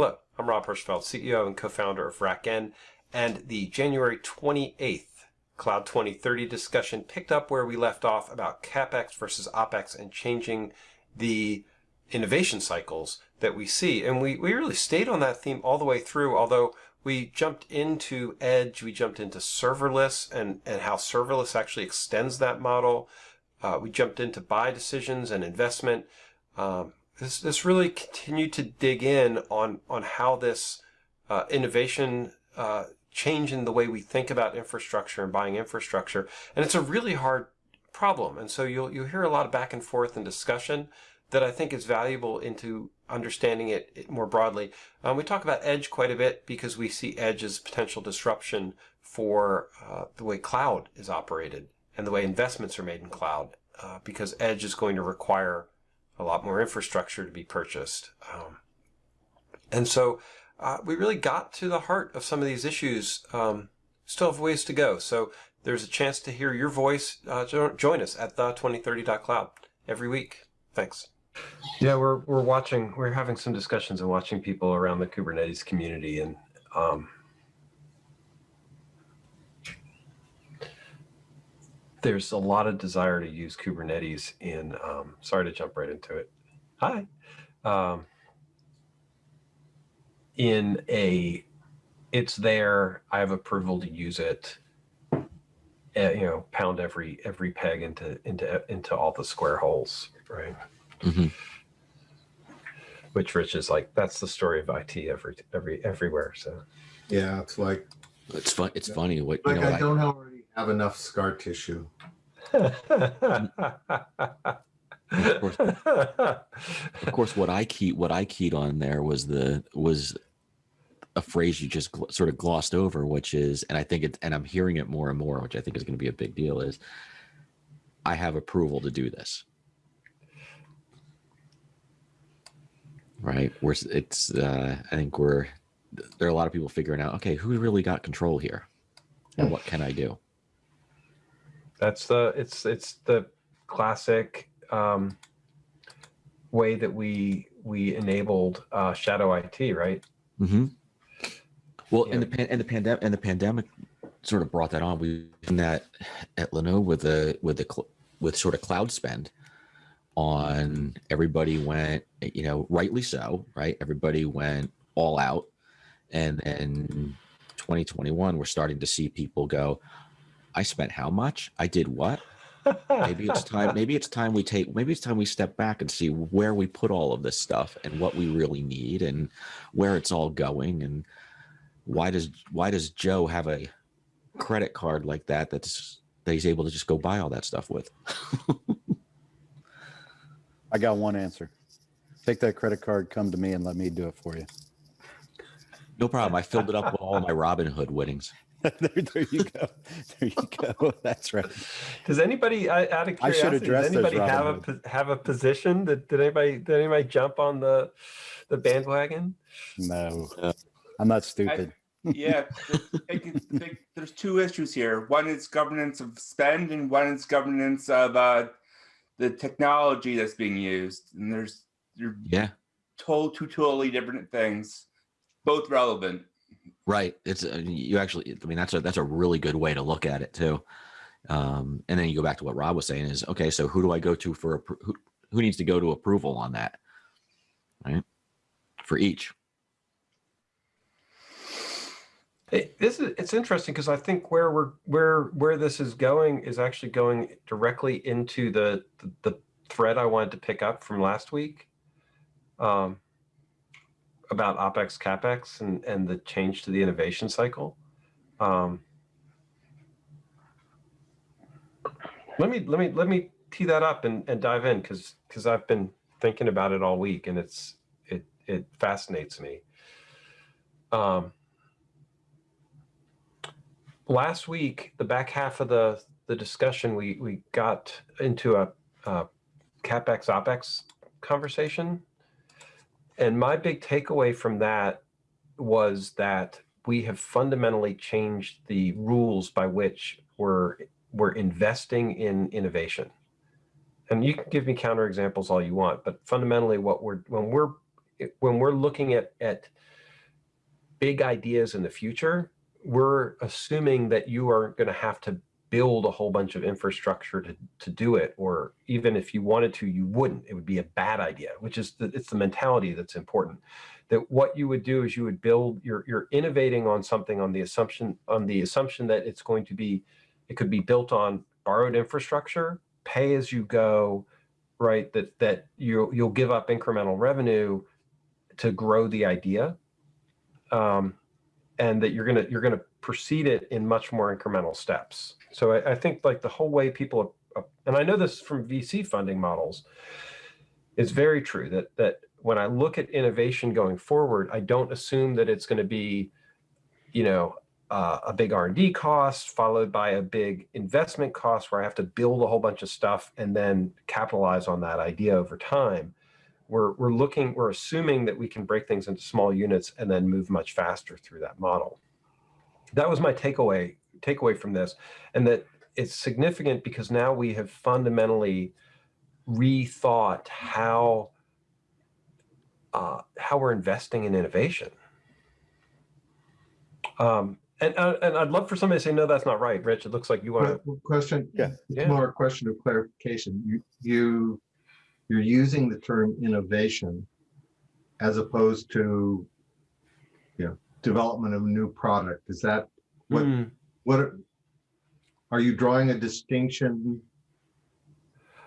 Hello, I'm Rob Hirschfeld, CEO and co-founder of RackN, and the January 28th Cloud 2030 discussion picked up where we left off about CapEx versus OpEx and changing the innovation cycles that we see. And we, we really stayed on that theme all the way through, although we jumped into Edge, we jumped into serverless and, and how serverless actually extends that model. Uh, we jumped into buy decisions and investment. Um, this, this really continued to dig in on, on how this uh, innovation uh, change in the way we think about infrastructure and buying infrastructure. And it's a really hard problem. And so you'll, you'll hear a lot of back and forth and discussion that I think is valuable into understanding it, it more broadly. Um, we talk about edge quite a bit because we see edge as potential disruption for uh, the way cloud is operated and the way investments are made in cloud uh, because edge is going to require a lot more infrastructure to be purchased. Um, and so uh, we really got to the heart of some of these issues. Um, still have ways to go. So there's a chance to hear your voice. Uh, join us at the2030.cloud every week. Thanks. Yeah, we're we're watching. We're having some discussions and watching people around the Kubernetes community, and um, there's a lot of desire to use Kubernetes in. Um, sorry to jump right into it. Hi. Um, in a, it's there. I have approval to use it. Uh, you know, pound every every peg into into into all the square holes, right? Mm -hmm. Which Rich is like, that's the story of IT every every everywhere. So yeah, it's like it's fun. It's funny what like you know, I don't already have enough scar tissue. of, course, of course, what I keyed what I keyed on there was the was a phrase you just sort of glossed over, which is, and I think it, and I'm hearing it more and more, which I think is going to be a big deal, is I have approval to do this. right? We're it's uh, I think we're there are a lot of people figuring out okay who really got control here, and what can I do? That's the it's it's the classic um, way that we we enabled uh, shadow IT, right? Mm-hmm. Well, yeah. and the and the pandemic and the pandemic sort of brought that on. We in that at Linode with the with the with sort of cloud spend on everybody went, you know, rightly so, right? Everybody went all out. And then 2021, we're starting to see people go, I spent how much? I did what? maybe it's time maybe it's time we take maybe it's time we step back and see where we put all of this stuff and what we really need and where it's all going and why does why does joe have a credit card like that that's that he's able to just go buy all that stuff with I got one answer. Take that credit card, come to me and let me do it for you. No problem. I filled it up with all my Robinhood winnings. there, there, you go. There you go. That's right. Does anybody, out of curiosity, does anybody have a have a position? That did anybody did anybody jump on the the bandwagon? No, I'm not stupid. I, yeah, there's two issues here. One is governance of spend, and one is governance of uh, the technology that's being used and there's you're yeah told two totally different things both relevant right. It's uh, you actually i mean that's a that's a really good way to look at it too. Um and then you go back to what rob was saying is okay so who do i go to for who, who needs to go to approval on that? Right? For each. It, this is it's interesting because I think where we're where where this is going is actually going directly into the the, the thread I wanted to pick up from last week. Um, about opex capex and and the change to the innovation cycle. Um, let me let me let me tee that up and, and dive in because because I've been thinking about it all week and it's it it fascinates me. Um, last week, the back half of the, the discussion, we, we got into a, a CapEx, OpEx conversation. And my big takeaway from that was that we have fundamentally changed the rules by which we're, we're investing in innovation. And you can give me counterexamples all you want, but fundamentally what we're, when we're when we're looking at at big ideas in the future, we're assuming that you are going to have to build a whole bunch of infrastructure to to do it, or even if you wanted to, you wouldn't. It would be a bad idea. Which is the, it's the mentality that's important. That what you would do is you would build. You're you're innovating on something on the assumption on the assumption that it's going to be, it could be built on borrowed infrastructure, pay as you go, right? That that you you'll give up incremental revenue to grow the idea, um, and that you're gonna you're gonna proceed it in much more incremental steps. So I, I think like the whole way people, and I know this from VC funding models, it's very true that that when I look at innovation going forward, I don't assume that it's going to be, you know, uh, a big R&D cost followed by a big investment cost where I have to build a whole bunch of stuff and then capitalize on that idea over time. We're, we're looking, we're assuming that we can break things into small units and then move much faster through that model. That was my takeaway takeaway from this, and that it's significant because now we have fundamentally rethought how uh, how we're investing in innovation. Um, and uh, and I'd love for somebody to say, no, that's not right, Rich. It looks like you want to. Question, Yeah. it's Yeah. more a question of clarification. You, you, you're using the term innovation as opposed to, you know, development of a new product. Is that, what, Hmm. What, are- are you drawing a distinction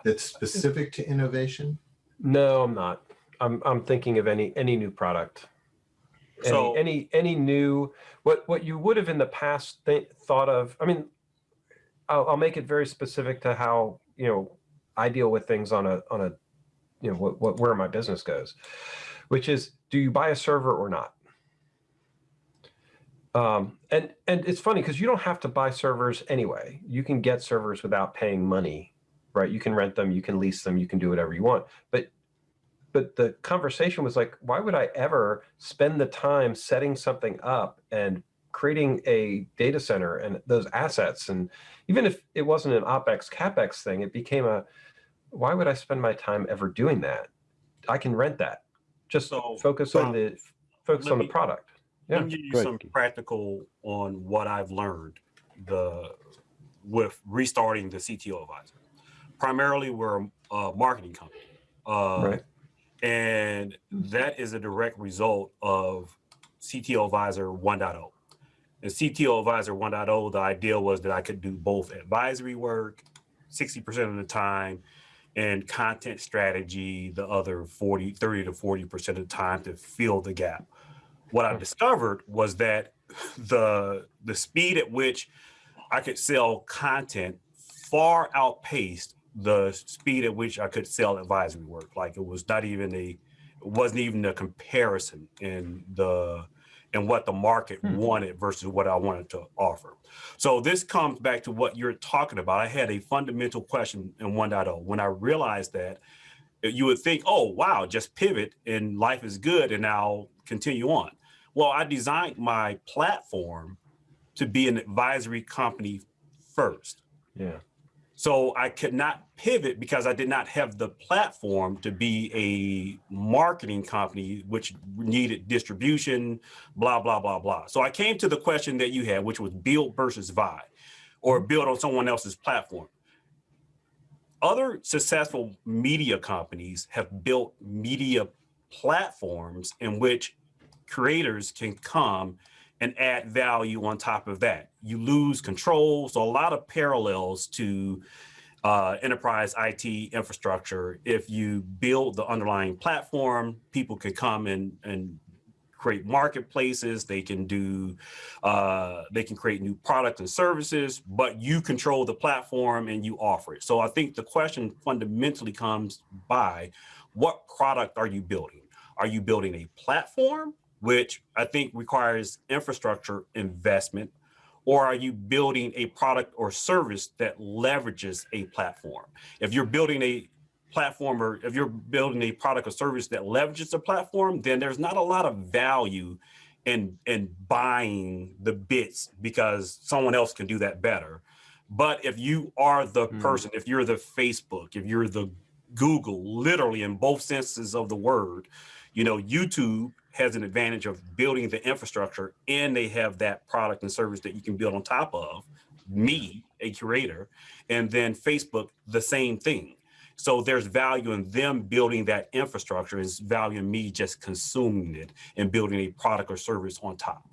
that's specific to innovation? No, I'm not. I'm I'm thinking of any any new product. Any, So- any any new what what you would have in the past th- thought of. I mean, I'll, I'll make it very specific to how you know I deal with things on a on a you know what, what where my business goes, which is do you buy a server or not? Um, and and it's funny because you don't have to buy servers anyway. You can get servers without paying money, right? You can rent them, you can lease them, you can do whatever you want. But but the conversation was like, why would I ever spend the time setting something up and creating a data center and those assets? And even if it wasn't an OpEx, CapEx thing, it became a, why would I spend my time ever doing that? I can rent that. Just So, focus on the, focus on the me- product. Yeah. Let me give you ahead, some practical on what I've learned the with restarting the CTO advisor. Primarily, we're a marketing company, uh, Right. and that is a direct result of CTO advisor 1.0. And CTO advisor 1.0, the idea was that I could do both advisory work 60% of the time and content strategy the other 40 30 to 40% of the time to fill the gap what i discovered was that the the speed at which i could sell content far outpaced the speed at which i could sell advisory work like it was not even a it wasn't even a comparison in the in what the market Hmm. wanted versus what i wanted to offer so this comes back to what you're talking about. I had a fundamental question in 1.0 when I realized that you would think, oh, wow, just pivot and life is good and I'll continue on. Well, I designed my platform to be an advisory company first. Yeah. So I could not pivot because I did not have the platform to be a marketing company, which needed distribution, blah, blah, blah, blah. So I came to the question that you had, which was build versus buy or build on someone else's platform. Other successful media companies have built media platforms in which creators can come and add value on top of that. You lose control. So a lot of parallels to uh, enterprise IT infrastructure. If you build the underlying platform, people can come and, and create marketplaces. They can do, uh, they can create new products and services, but you control the platform and you offer it. So I think the question fundamentally comes by what product are you building? Are you building a platform, which I think requires infrastructure investment, or are you building a product or service that leverages a platform? If you're building a platform or if you're building a product or service that leverages a platform, then there's not a lot of value in in buying the bits because someone else can do that better. But if you are the Hmm. person, if you're the Facebook, if you're the Google, literally in both senses of the word, You know, YouTube has an advantage of building the infrastructure and they have that product and service that you can build on top of me, a curator, and then Facebook, the same thing. So there's value in them building that infrastructure, is value in me just consuming it and building a product or service on top.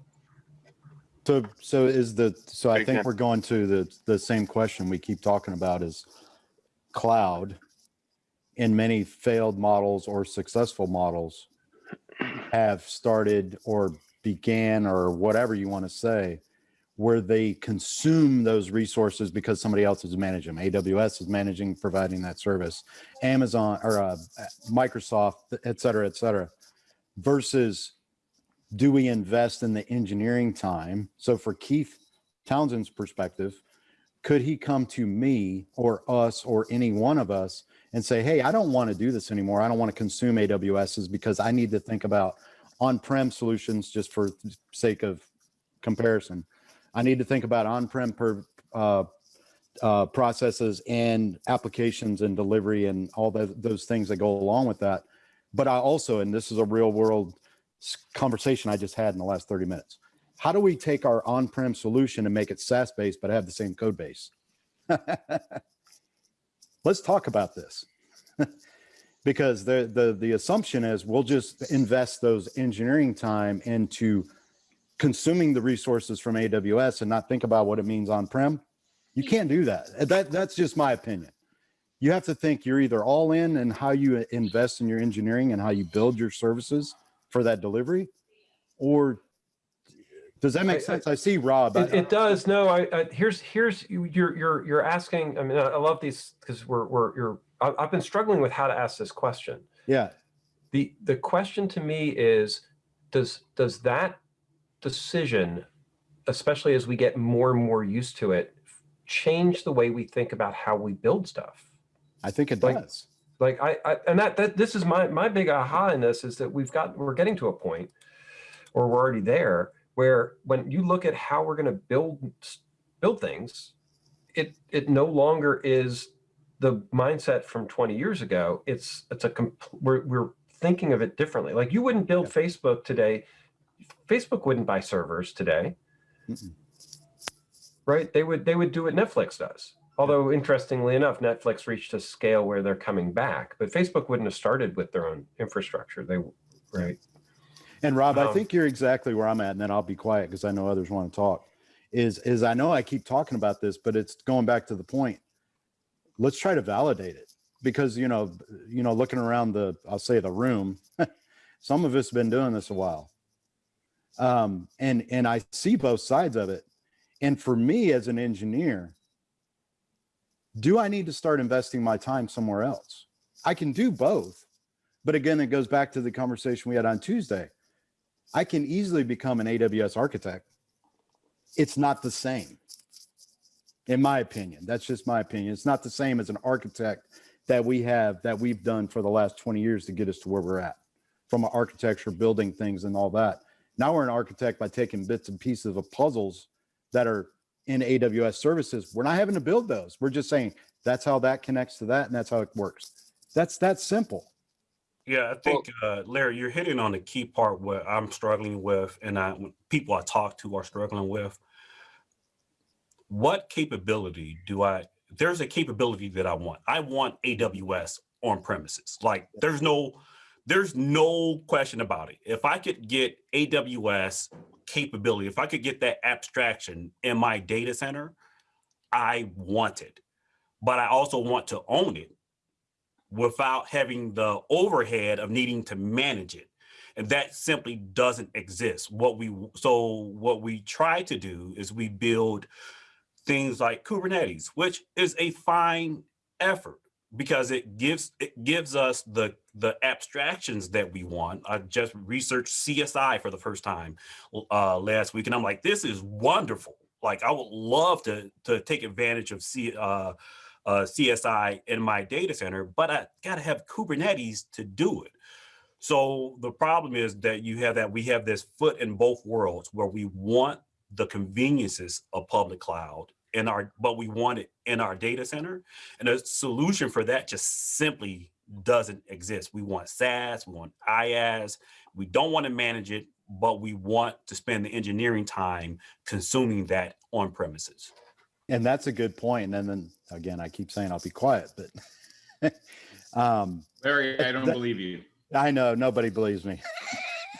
So, so is the, so I think we're going to the, the same question we keep talking about is cloud in many failed models or successful models have started or began or whatever you want to say, where they consume those resources because somebody else is managing them. AWS is managing, providing that service, Amazon or uh, Microsoft, et cetera, et cetera, versus do we invest in the engineering time? So for Keith Townsend's perspective, could he come to me or us or any one of us and say, hey, I don't want to do this anymore. I don't want to consume AWSs because I need to think about on-prem solutions just for sake of comparison. I need to think about on-prem per, uh, uh, processes and applications and delivery and all the, those things that go along with that. But I also, and this is a real world conversation I just had in the last 30 minutes. How do we take our on-prem solution and make it SaaS based, but have the same code base? Let's talk about this. because the, the, the assumption is we'll just invest those engineering time into consuming the resources from AWS and not think about what it means on-prem. You can't do that. That, that's just my opinion. You have to think you're either all in and how you invest in your engineering and how you build your services for that delivery, or does that make I- sense? I see Rob. It, it does. No, I, I here's here's you- you're you're you're asking. I mean, I I love these because we're we're you're. I- I've been struggling with how to ask this question. Yeah, the The question to me is, does does that decision, especially as we get more and more used to it, change the way we think about how we build stuff? I think it Like- does. like I, I and that that this is my my big aha in this is that we've got we're getting to a point or we're already there where when you look at how we're going to build build things it it no longer is the mindset from 20 years ago. It's it's a we're we're thinking of it differently. Like you wouldn't build facebook today. Facebook wouldn't buy servers today. Mm-mm. right? They would they would do what netflix does. Although interestingly enough netflix reached a scale where they're coming back but facebook wouldn't have started with their own infrastructure. They right And Rob, I Um, think you're exactly where I'm at, and then I'll be quiet because I know others want to talk. Is is I know I keep talking about this, but it's going back to the point. Let's try to validate it because you know, you know, looking around the, I'll say the room, some of us have been doing this a while, um, and and I see both sides of it. And for me as an engineer, do I need to start investing my time somewhere else? I can do both, but again, it goes back to the conversation we had on Tuesday. I can easily become an AWS architect. It's not the same, in my opinion. That's just my opinion. It's not the same as an architect that we have that we've done for the last 20 years to get us to where we're at from architecture, building things and all that. Now we're an architect by taking bits and pieces of puzzles that are in AWS services. We're not having to build those. We're just saying that's how that connects to that and that's how it works. That's that simple. Yeah, I think uh, Larry, you're hitting on the key part where I'm struggling with, and I people I talk to are struggling with. What capability do I? There's a capability that I want. I want AWS on premises. Like, there's no, there's no question about it. If I could get AWS capability, if I could get that abstraction in my data center, I want it. But I also want to own it without having the overhead of needing to manage it. And that simply doesn't exist. What we so what we try to do is we build things like kubernetes which is a fine effort because it gives it gives us the the abstractions that we want. I just researched csi for the first time uh last week and i'm like this is wonderful. Like i would love to to take advantage of c uh uh, CSI in my data center, but I got to have Kubernetes to do it. So the problem is that you have that we have this foot in both worlds where we want the conveniences of public cloud in our, but we want it in our data center. And a solution for that just simply doesn't exist. We want SaaS, we want IaaS. We don't want to manage it, but we want to spend the engineering time consuming that on premises. And that's a good point. And then again, I keep saying I'll be quiet, but um, Larry, I don't That- believe you. I know nobody believes me.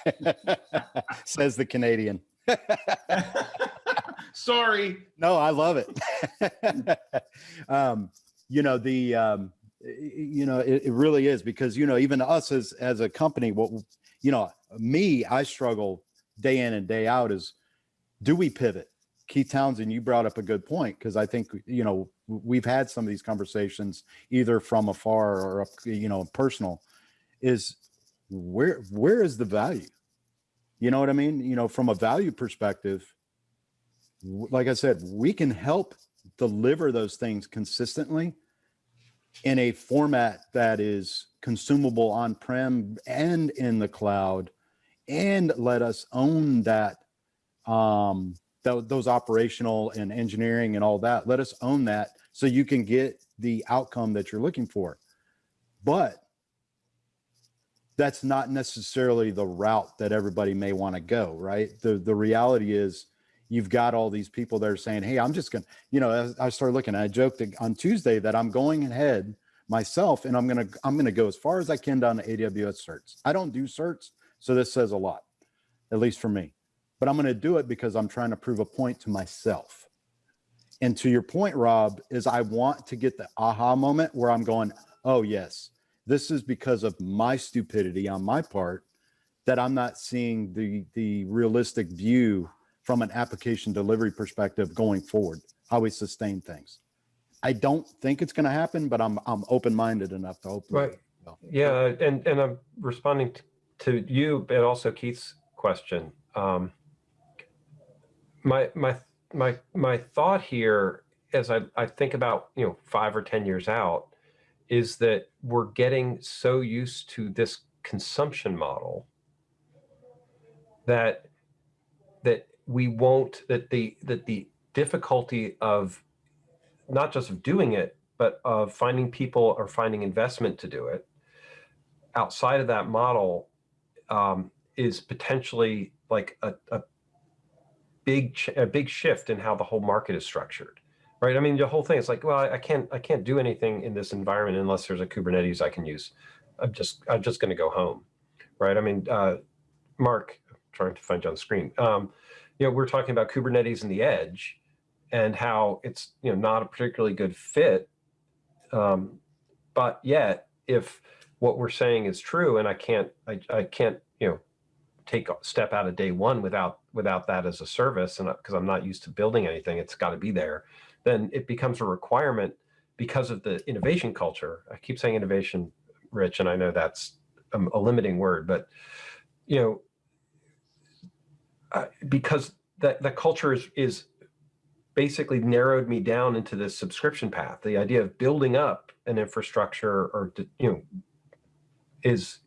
Says the Canadian. Sorry. No, I love it. um, you know the um, you know it, it really is because you know even us as as a company, what you know me, I struggle day in and day out is do we pivot? Keith Townsend, you brought up a good point because I think you know we've had some of these conversations either from afar or you know personal. Is where where is the value? You know what I mean? You know, from a value perspective, like I said, we can help deliver those things consistently in a format that is consumable on prem and in the cloud and let us own that um tho- those operational and engineering and all that let us own that so you can get the outcome that you're looking for. But that's not necessarily the route that everybody may want to go right? The the reality is you've got all these people that are saying hey i'm just gonna you know i started looking i joked on tuesday that i'm going ahead myself and i'm gonna i'm gonna go as far as i can down to aws certs. I don't do certs so this says a lot at least for me but i'm gonna do it because i'm trying to prove a point to myself and to your point rob is i want to get the aha moment where i'm going oh yes this is because of my stupidity on my part that i'm not seeing the the realistic view from an application delivery perspective going forward, how we sustain things. I don't think it's going to happen, but I'm I'm open minded enough to hope. Right. Yeah, and and I'm responding to you, but also Keith's question. Um, my my my my thought here, as I I think about you know five or ten years out, is that we're getting so used to this consumption model that that we won't that the that the difficulty of not just of doing it but of finding people or finding investment to do it outside of that model um, is potentially like a, a big a big shift in how the whole market is structured right? I mean the whole thing is like well I, can't i can't do anything in this environment unless there's a kubernetes i can use. I'm just i'm just going to go home right? I mean uh, mark trying to find you on screen. Um, you know we're talking about kubernetes and the edge and how it's you know not a particularly good fit. Um, but yet if what we're saying is true and i can't I, I can't you know take a step out of day one without without that as a service and because i'm not used to building anything it's got to be there then it becomes a requirement because of the innovation culture i keep saying innovation rich and i know that's a, a limiting word but you know uh, because that the culture is is basically narrowed me down into this subscription path. The idea of building up an infrastructure or you know is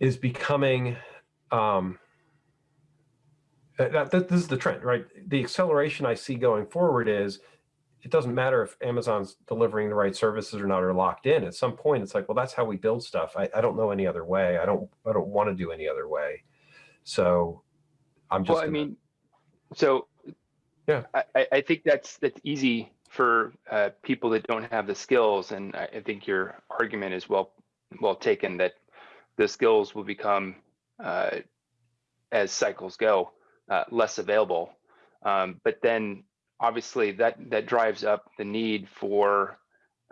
is becoming um that, that this is the trend, right? The acceleration I see going forward is it doesn't matter if Amazon's delivering the right services or not or locked in. At some point, it's like, well, that's how we build stuff. I, I don't know any other way. I don't I don't want to do any other way. So I'm just Well, I mean, so Yeah. I, I- I think that's that's easy for uh, people that don't have the skills, and I, I think your argument is well well taken that the skills will become uh, as cycles go uh, less available. Um, but then obviously that that drives up the need for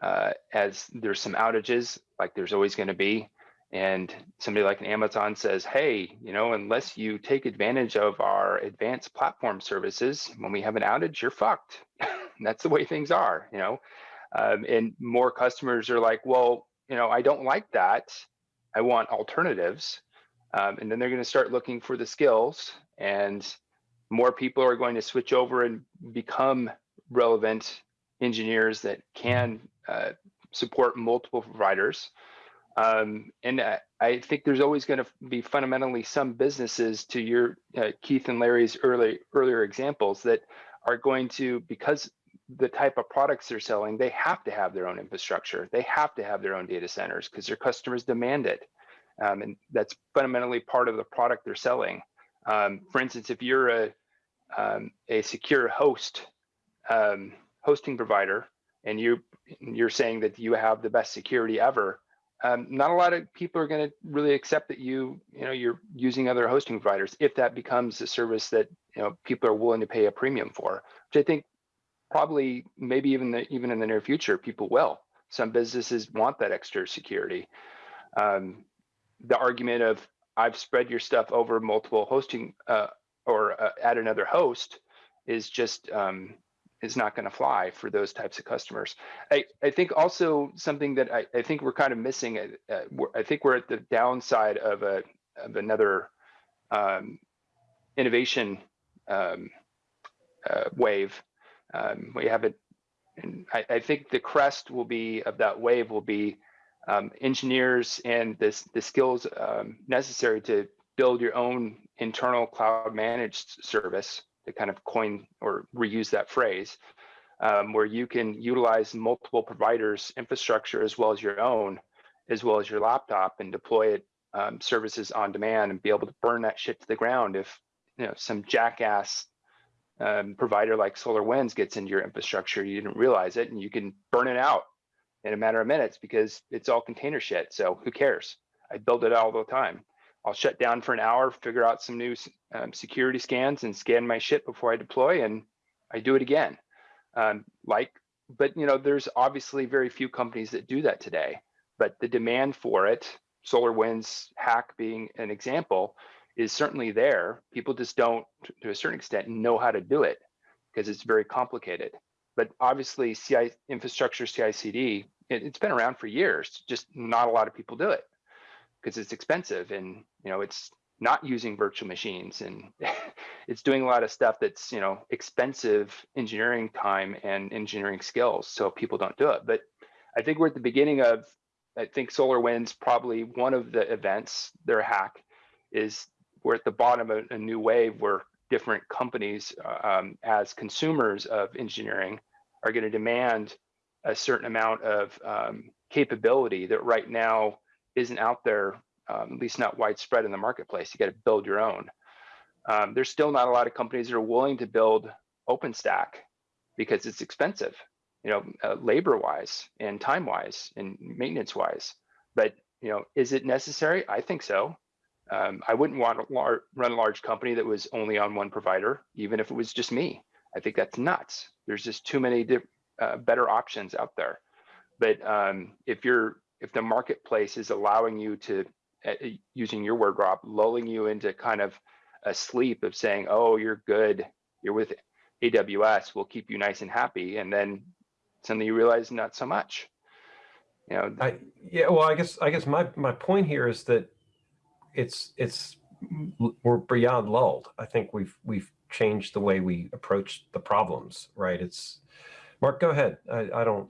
uh, as there's some outages like there's always going to be and somebody like an Amazon says, hey, you know, unless you take advantage of our advanced platform services, when we have an outage, you're fucked. That's the way things are, you know. Um, and more customers are like, well, you know, I don't like that. I want alternatives. Um, and then they're going to start looking for the skills, and more people are going to switch over and become relevant engineers that can uh, support multiple providers. Um, and I, I think there's always going to be fundamentally some businesses, to your uh, Keith and Larry's early earlier examples, that are going to because the type of products they're selling, they have to have their own infrastructure. They have to have their own data centers because their customers demand it. Um, and that's fundamentally part of the product they're selling. Um, for instance, if you're a, um, a secure host, um, hosting provider, and you, you're saying that you have the best security ever, um, not a lot of people are going to really accept that you, you know, you're using other hosting providers if that becomes a service that you know people are willing to pay a premium for, which I think probably maybe even the, even in the near future people will. Some businesses want that extra security. Um, the argument of I've spread your stuff over multiple hosting uh, or uh, add another host is just um, is not going to fly for those types of customers. I, I think also something that I, I think we're kind of missing. Uh, I think we're at the downside of a of another um, innovation um, uh, wave. Um, we have it, and I, I, think the crest will be of that wave will be um, engineers and the skills um, necessary to build your own internal cloud managed service to kind of coin or reuse that phrase, um, where you can utilize multiple providers' infrastructure as well as your own, as well as your laptop, and deploy it um, services on demand and be able to burn that shit to the ground if you know some jackass um, provider like SolarWinds gets into your infrastructure, you didn't realize it, and you can burn it out in a matter of minutes because it's all container shit. So who cares? I build it all the time. I'll shut down for an hour, figure out some new um, security scans and scan my shit before I deploy and I do it again. Um, like, but you know, there's obviously very few companies that do that today, but the demand for it, SolarWinds hack being an example, is certainly there. People just don't, to a certain extent, know how to do it because it's very complicated. But obviously, CI infrastructure CI/CD, it, it's been around for years. Just not a lot of people do it because it's expensive and you know it's not using virtual machines and it's doing a lot of stuff that's you know expensive engineering time and engineering skills so people don't do it but i think we're at the beginning of i think solarwinds probably one of the events their hack is we're at the bottom of a new wave where different companies uh, um, as consumers of engineering are going to demand a certain amount of um, capability that right now isn't out there, um, at least not widespread in the marketplace. You got to build your own. Um, there's still not a lot of companies that are willing to build OpenStack because it's expensive, you know, uh, labor-wise and time-wise and maintenance-wise. But you know, is it necessary? I think so. Um, I wouldn't want to lar- run a large company that was only on one provider, even if it was just me. I think that's nuts. There's just too many uh, better options out there. But um, if you're if the marketplace is allowing you to, uh, using your word, Rob, lulling you into kind of a sleep of saying, oh, you're good, you're with AWS, we'll keep you nice and happy. And then suddenly you realize not so much. You know, I, yeah, well, I guess, I guess my, my point here is that it's, it's, we're beyond lulled. I think we've, we've changed the way we approach the problems, right? It's, Mark, go ahead. I, I don't.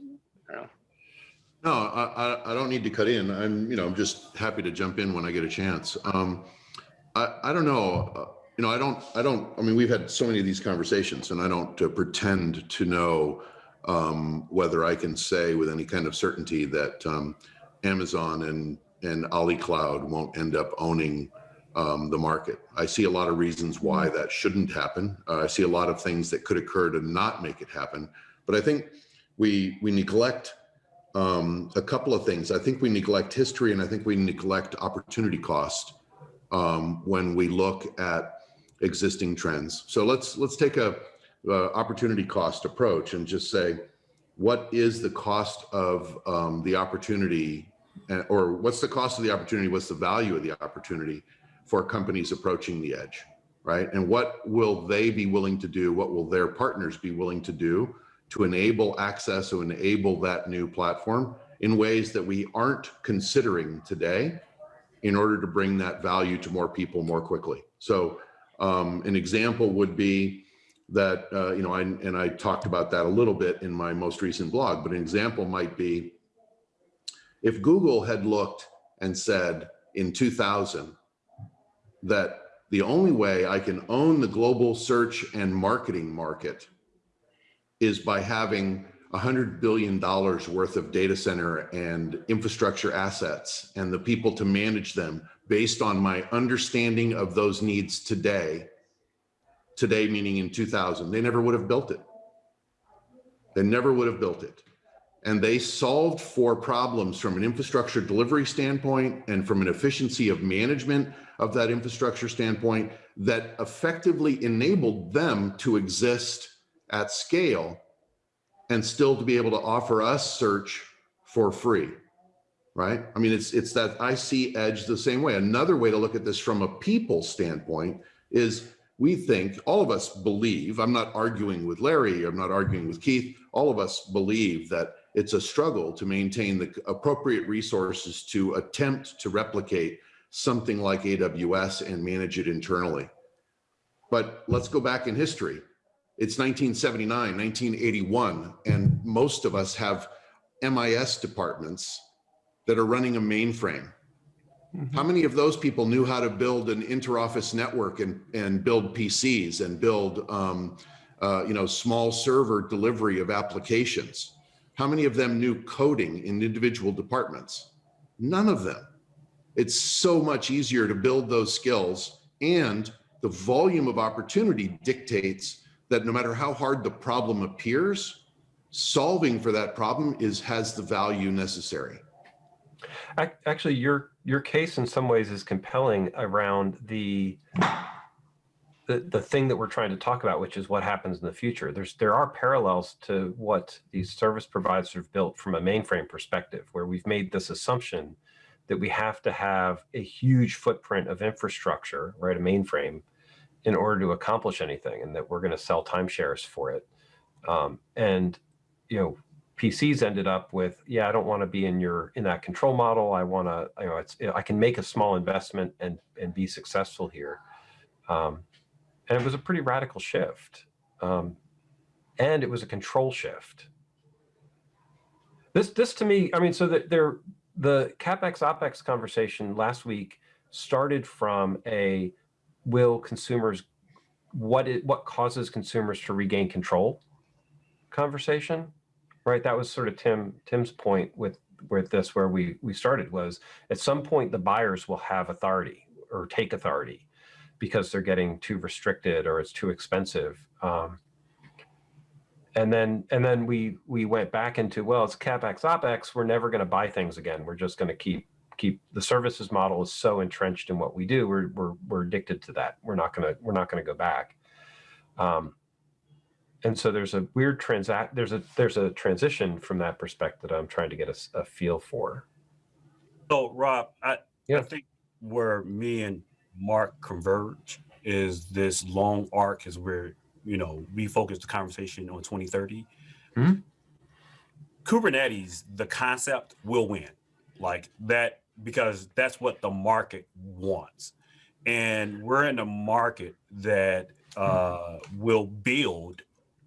No, I, I, I don't need to cut in. I'm, you know, I'm just happy to jump in when I get a chance. Um, I, I don't know, uh, you know, I don't, I don't, I mean, we've had so many of these conversations and I don't uh, pretend to know um, whether I can say with any kind of certainty that um, Amazon and, and Ali Cloud won't end up owning um, the market. I see a lot of reasons why that shouldn't happen. Uh, I see a lot of things that could occur to not make it happen. But I think we, we neglect um, a couple of things. I think we neglect history and I think we neglect opportunity cost um, when we look at existing trends. So let's let's take a uh, opportunity cost approach and just say, what is the cost of um, the opportunity or what's the cost of the opportunity? What's the value of the opportunity for companies approaching the edge, right? And what will they be willing to do? What will their partners be willing to do to enable access, to enable that new platform in ways that we aren't considering today in order to bring that value to more people more quickly. So um, an example would be that, uh, you know, I, and I talked about that a little bit in my most recent blog, but an example might be if Google had looked and said in 2000 that the only way I can own the global search and marketing market is by having hundred billion dollars worth of data center and infrastructure assets and the people to manage them based on my understanding of those needs today. Today, meaning in 2000, they never would have built it. They never would have built it. And they solved for problems from an infrastructure delivery standpoint and from an efficiency of management of that infrastructure standpoint that effectively enabled them to exist at scale and still to be able to offer us search for free. Right? I mean, it's it's that I see edge the same way. Another way to look at this from a people standpoint is we think all of us believe, I'm not arguing with Larry, I'm not arguing with Keith, all of us believe that it's a struggle to maintain the appropriate resources to attempt to replicate something like AWS and manage it internally. But let's go back in history. It's 1979, 1981, and most of us have MIS departments that are running a mainframe. How many of those people knew how to build an interoffice network and, and build PCs and build, um, uh, you know, small server delivery of applications? How many of them knew coding in individual departments? None of them. It's so much easier to build those skills and the volume of opportunity dictates that no matter how hard the problem appears, solving for that problem is has the value necessary. Actually, your your case in some ways is compelling around the the the thing that we're trying to talk about, which is what happens in the future. There's there are parallels to what these service providers have built from a mainframe perspective, where we've made this assumption that we have to have a huge footprint of infrastructure, right, a mainframe, in order to accomplish anything, and that we're going to sell timeshares for it. Um, and you know, PCs ended up with, yeah, I don't want to be in your in that control model. I want to, you know, it's I can make a small investment and and be successful here. Um, and it was a pretty radical shift, um, and it was a control shift. This this to me, I mean, so that there the capex opex conversation last week started from a will consumers what it what causes consumers to regain control conversation right that was sort of tim tim's point with with this where we we started was at some point the buyers will have authority or take authority because they're getting too restricted or it's too expensive. Um, and then and then we we went back into well it's capex opex we're never going to buy things again. We're just going to keep keep the services model is so entrenched in what we do we're we're, we're addicted to that. We're not going to we're not going to go back. Um, and so there's a weird transact there's a there's a transition from that perspective that i'm trying to get a feel for. So Rob, I, Yeah. I think where me and Mark converge is this long arc is where, you know, we focus the conversation on 2030. Mhm. Kubernetes, the concept will win like that because that's what the market wants. And we're in a market that uh, will build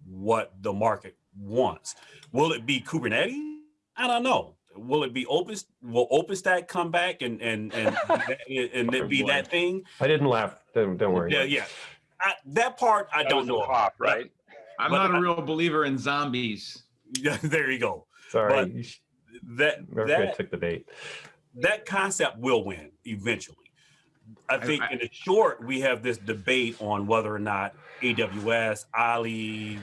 what the market wants. Will it be Kubernetes? I don't know. Will it be open? Will OpenStack come back and and and and it be that thing? i didn't laugh don't, don't worry Yeah, yeah. I, that part I That don't know. pop, right? I'm But not I- a real believer in zombies. Yeah, there you go. sorry but- you That Murphy that took the bait that concept will win eventually. I I- think I- in the short, we have this debate on whether or not AWS, Ali,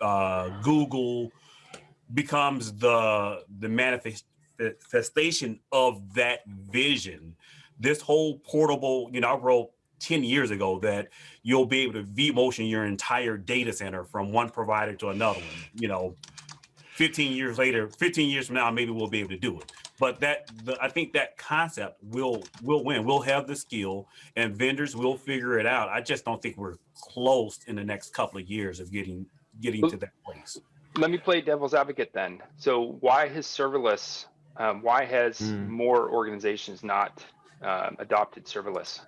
uh, Google becomes the the manifestation of that vision. This whole portable, you know, I wrote 10 years ago that you'll be able to vMotion your entire data center from one provider to another one. You know, 15 years later, 15 years from now, maybe we'll be able to do it. But that the, I think that concept will will win. We'll have the skill, and vendors will figure it out. I just don't think we're close in the next couple of years of getting getting to that place. Let me play devil's advocate then. So why has serverless, um, why has Hmm. more organizations not um, adopted serverless?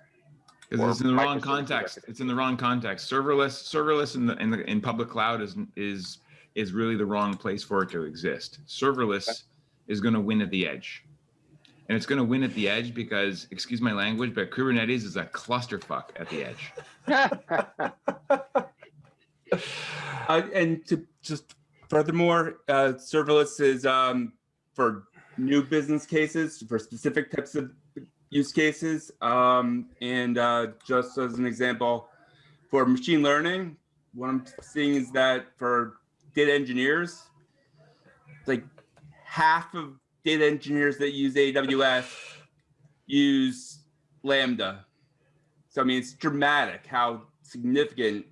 Because it's in the wrong context. It's in the wrong context. Serverless, serverless in the in the in public cloud is is is really the wrong place for it to exist. Serverless is going to win at the edge. And it's going to win at the edge because, excuse my language, but Kubernetes is a clusterfuck at the edge. Uh, and to just furthermore, uh, serverless is um, for new business cases, for specific types of use cases. Um, and uh, just as an example, for machine learning, what I'm seeing is that for data engineers, like half of data engineers that use AWS use Lambda. So I mean, it's dramatic how significant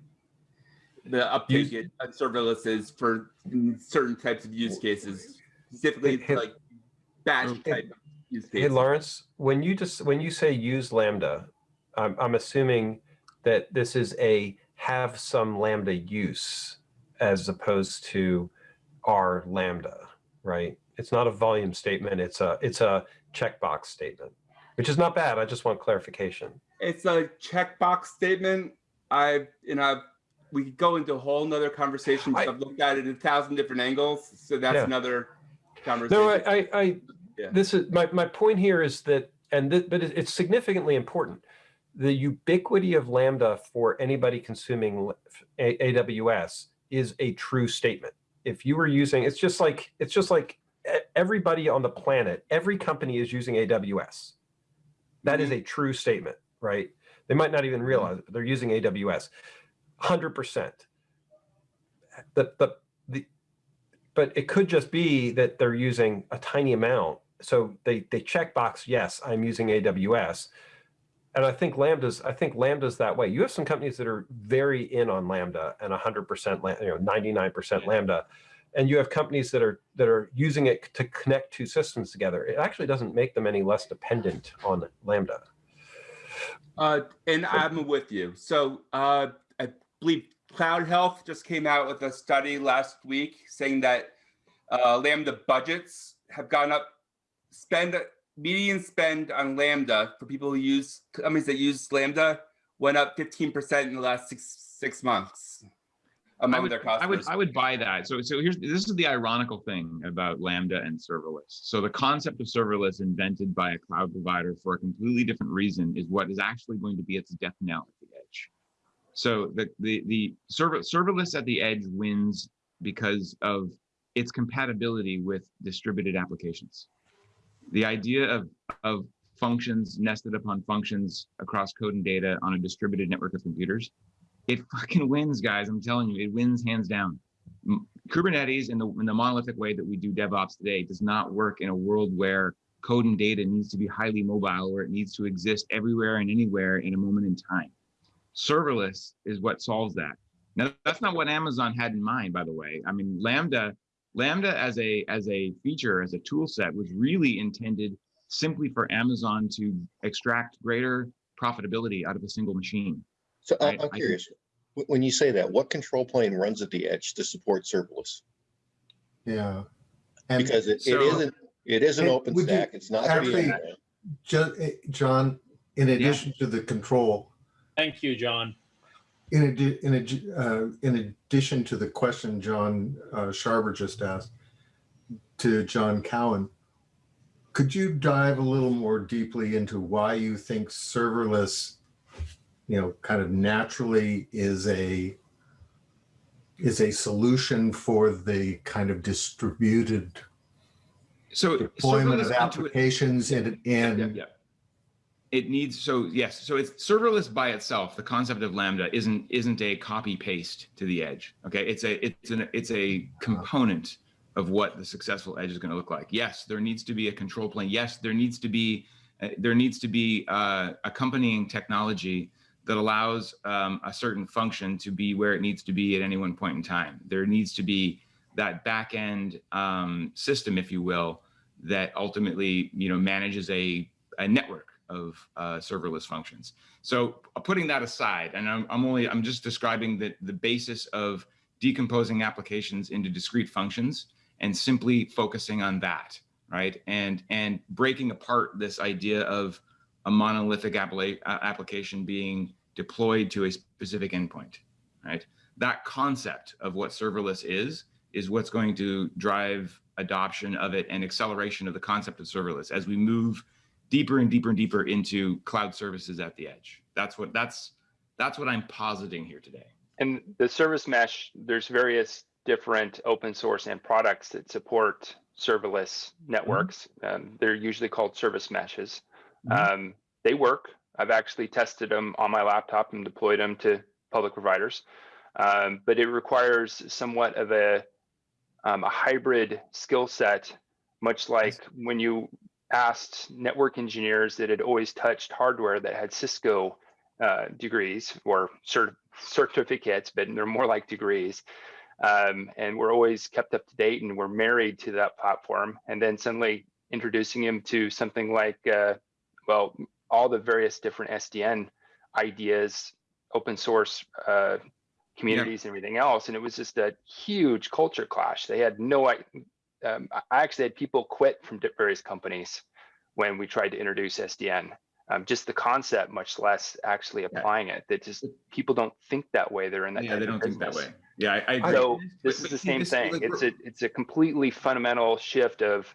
the uptake in on serverless is for certain types of use cases, specifically like batch um, Hey- type of use Hey. Lawrence, when you just, when you say use Lambda, I'm, I'm assuming that this is a have some Lambda use as opposed to our Lambda, right? It's not a volume statement. It's a, it's a checkbox statement, which is not bad. I just want clarification. It's a checkbox statement. I, you know, we could go into a whole nother conversation. I- I've looked at it in a thousand different angles. So that's Yeah. another conversation. No, I, I, Yeah. this is my, my point here is that, and th- but it's significantly important. The ubiquity of Lambda for anybody consuming A- AWS is a true statement. If you were using, it's just like, it's just like everybody on the planet, every company is using AWS. That is mm-hmm. a true statement, right? They might not even realize mm-hmm. it, but they're using AWS. 100%. The, the, the, but it could just be that they're using a tiny amount. So they they check box, yes, I'm using AWS. And I think Lambda's I think Lambda's that way. You have some companies that are very in on Lambda and 100% you know 99% Lambda. And you have companies that are that are using it to connect two systems together. It actually doesn't make them any less dependent on Lambda. Uh, and I'm with you. So uh, believe Cloud Health just came out with a study last week saying that uh, Lambda budgets have gone up. Spend median spend on Lambda for people who use companies that use Lambda went up 15% in the last six six months I among would, their I would. I would buy that. So, so here's this is the ironical thing about Lambda and serverless. So the concept of serverless invented by a cloud provider for a completely different reason is what is actually going to be its death knell at the edge. So the the the server serverless at the edge wins because of its compatibility with distributed applications. The idea of of functions nested upon functions across code and data on a distributed network of computers it fucking wins, guys. I'm telling you, it wins hands down. Kubernetes in the in the monolithic way that we do DevOps today does not work in a world where code and data needs to be highly mobile, where it needs to exist everywhere and anywhere in a moment in time. Serverless is what solves that. Now, that's not what Amazon had in mind, by the way. I mean, Lambda, Lambda as a as a feature, as a tool set, was really intended simply for Amazon to extract greater profitability out of a single machine. So I- Right, I'm I think- curious, wh- when you say that, what control plane runs at the edge to support serverless? Yeah. And Because it, it So- isn't, it is an And open would you stack. It's not. actually- VMware. eh, John, in addition to the control, Thank you, John. in addi- in addi- uh, in addition to the question John uh, Sharber just asked to John Cowan, could you dive a little more deeply into why you think serverless, you know, kind of naturally is a is a solution for the kind of distributed So deployment serverless of applications and and yeah, yeah. It needs so yes, so it's serverless by itself. The concept of Lambda isn't isn't a copy paste to the edge. Okay, it's a it's an it's a component of what the successful edge is going to look like. Yes, there needs to be a control plane. Yes, there needs to be uh, there needs to be uh, accompanying technology that allows um, a certain function to be where it needs to be at any one point in time. There needs to be that back end um, system, if you will, that ultimately you know manages a, a network of uh, serverless functions. So uh, putting that aside, and I'm, I'm only I'm just describing the the basis of decomposing applications into discrete functions and simply focusing on that, right? And and breaking apart this idea of a monolithic uh, application being deployed to a specific endpoint, right? That concept of what serverless is is what's going to drive adoption of it and acceleration of the concept of serverless as we move deeper and deeper and deeper into cloud services at the edge. That's what that's that's what I'm positing here today. And the service mesh, there's various different open source and products that support serverless networks. Um, they're usually called service meshes. Mhm. Um, they work. I've actually tested them on my laptop and deployed them to public providers. Um, but it requires somewhat of a um, a hybrid skill set, much like when you asked network engineers that had always touched hardware that had Cisco uh, degrees or cert- certificates, but they're more like degrees. Um, and we're always kept up to date and we're married to that platform. And then suddenly introducing him to something like, uh, well, all the various different SDN ideas, open source uh, communities and everything else. And it was just a huge culture clash. They had no, um, I actually had people quit from various companies when we tried to introduce SDN. Um, just the concept, much less actually applying it. That just people don't think that way. They're in that. Yeah, they don't think that way. Yeah, I, I agree. So But- this is the same thing. like, It's a it's a completely fundamental shift of,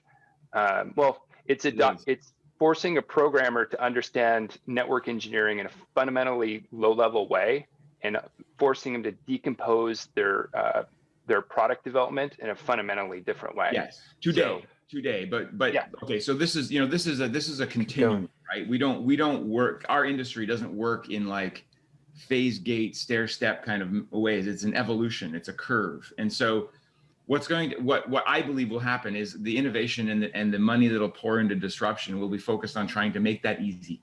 um, well, it's a It it's forcing a programmer to understand network engineering in a fundamentally low level way, and forcing them to decompose their uh, their product development in a fundamentally different way. Yes, today, So- today, but but Yeah. okay. So this is you know this is a this is a continuum, right? We don't we don't work. Our industry doesn't work in like phase gate stair step kind of ways. It's an evolution. It's a curve, and so what's going to what what I believe will happen is the innovation and the and the money that'll pour into disruption will be focused on trying to make that easy,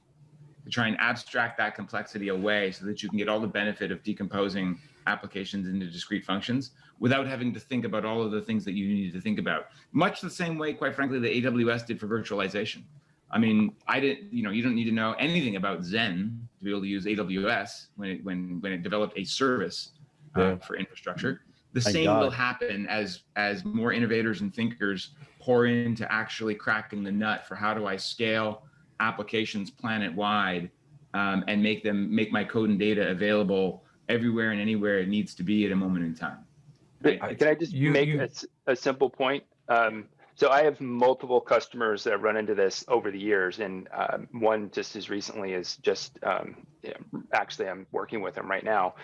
to try and abstract that complexity away so that you can get all the benefit of decomposing applications into discrete functions without having to think about all of the things that you need to think about. Much the same way, quite frankly, that AWS did for virtualization. I mean, I didn't, you know, you don't need to know anything about Xen to be able to use AWS when it when when it developed a service uh, Yeah. for infrastructure. The Thank same will happen as as more innovators and thinkers pour into actually cracking the nut for how do I scale applications planet wide um, and make them make my code and data available everywhere and anywhere it needs to be at a moment in time. But I- Can I just you- make you- a, s- a simple point? Um, so I have multiple customers that run into this over the years, and um, one just as recently as just um, actually I'm working with them right now.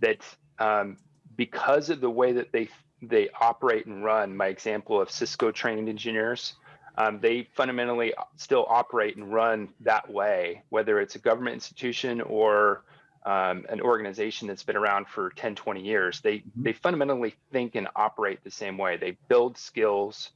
That um, because of the way that they they operate and run, my example of Cisco trained engineers, um, they fundamentally still operate and run that way, whether it's a government institution or um, an organization that's been around for 10, 20 years. They they fundamentally think and operate the same way. They build skills,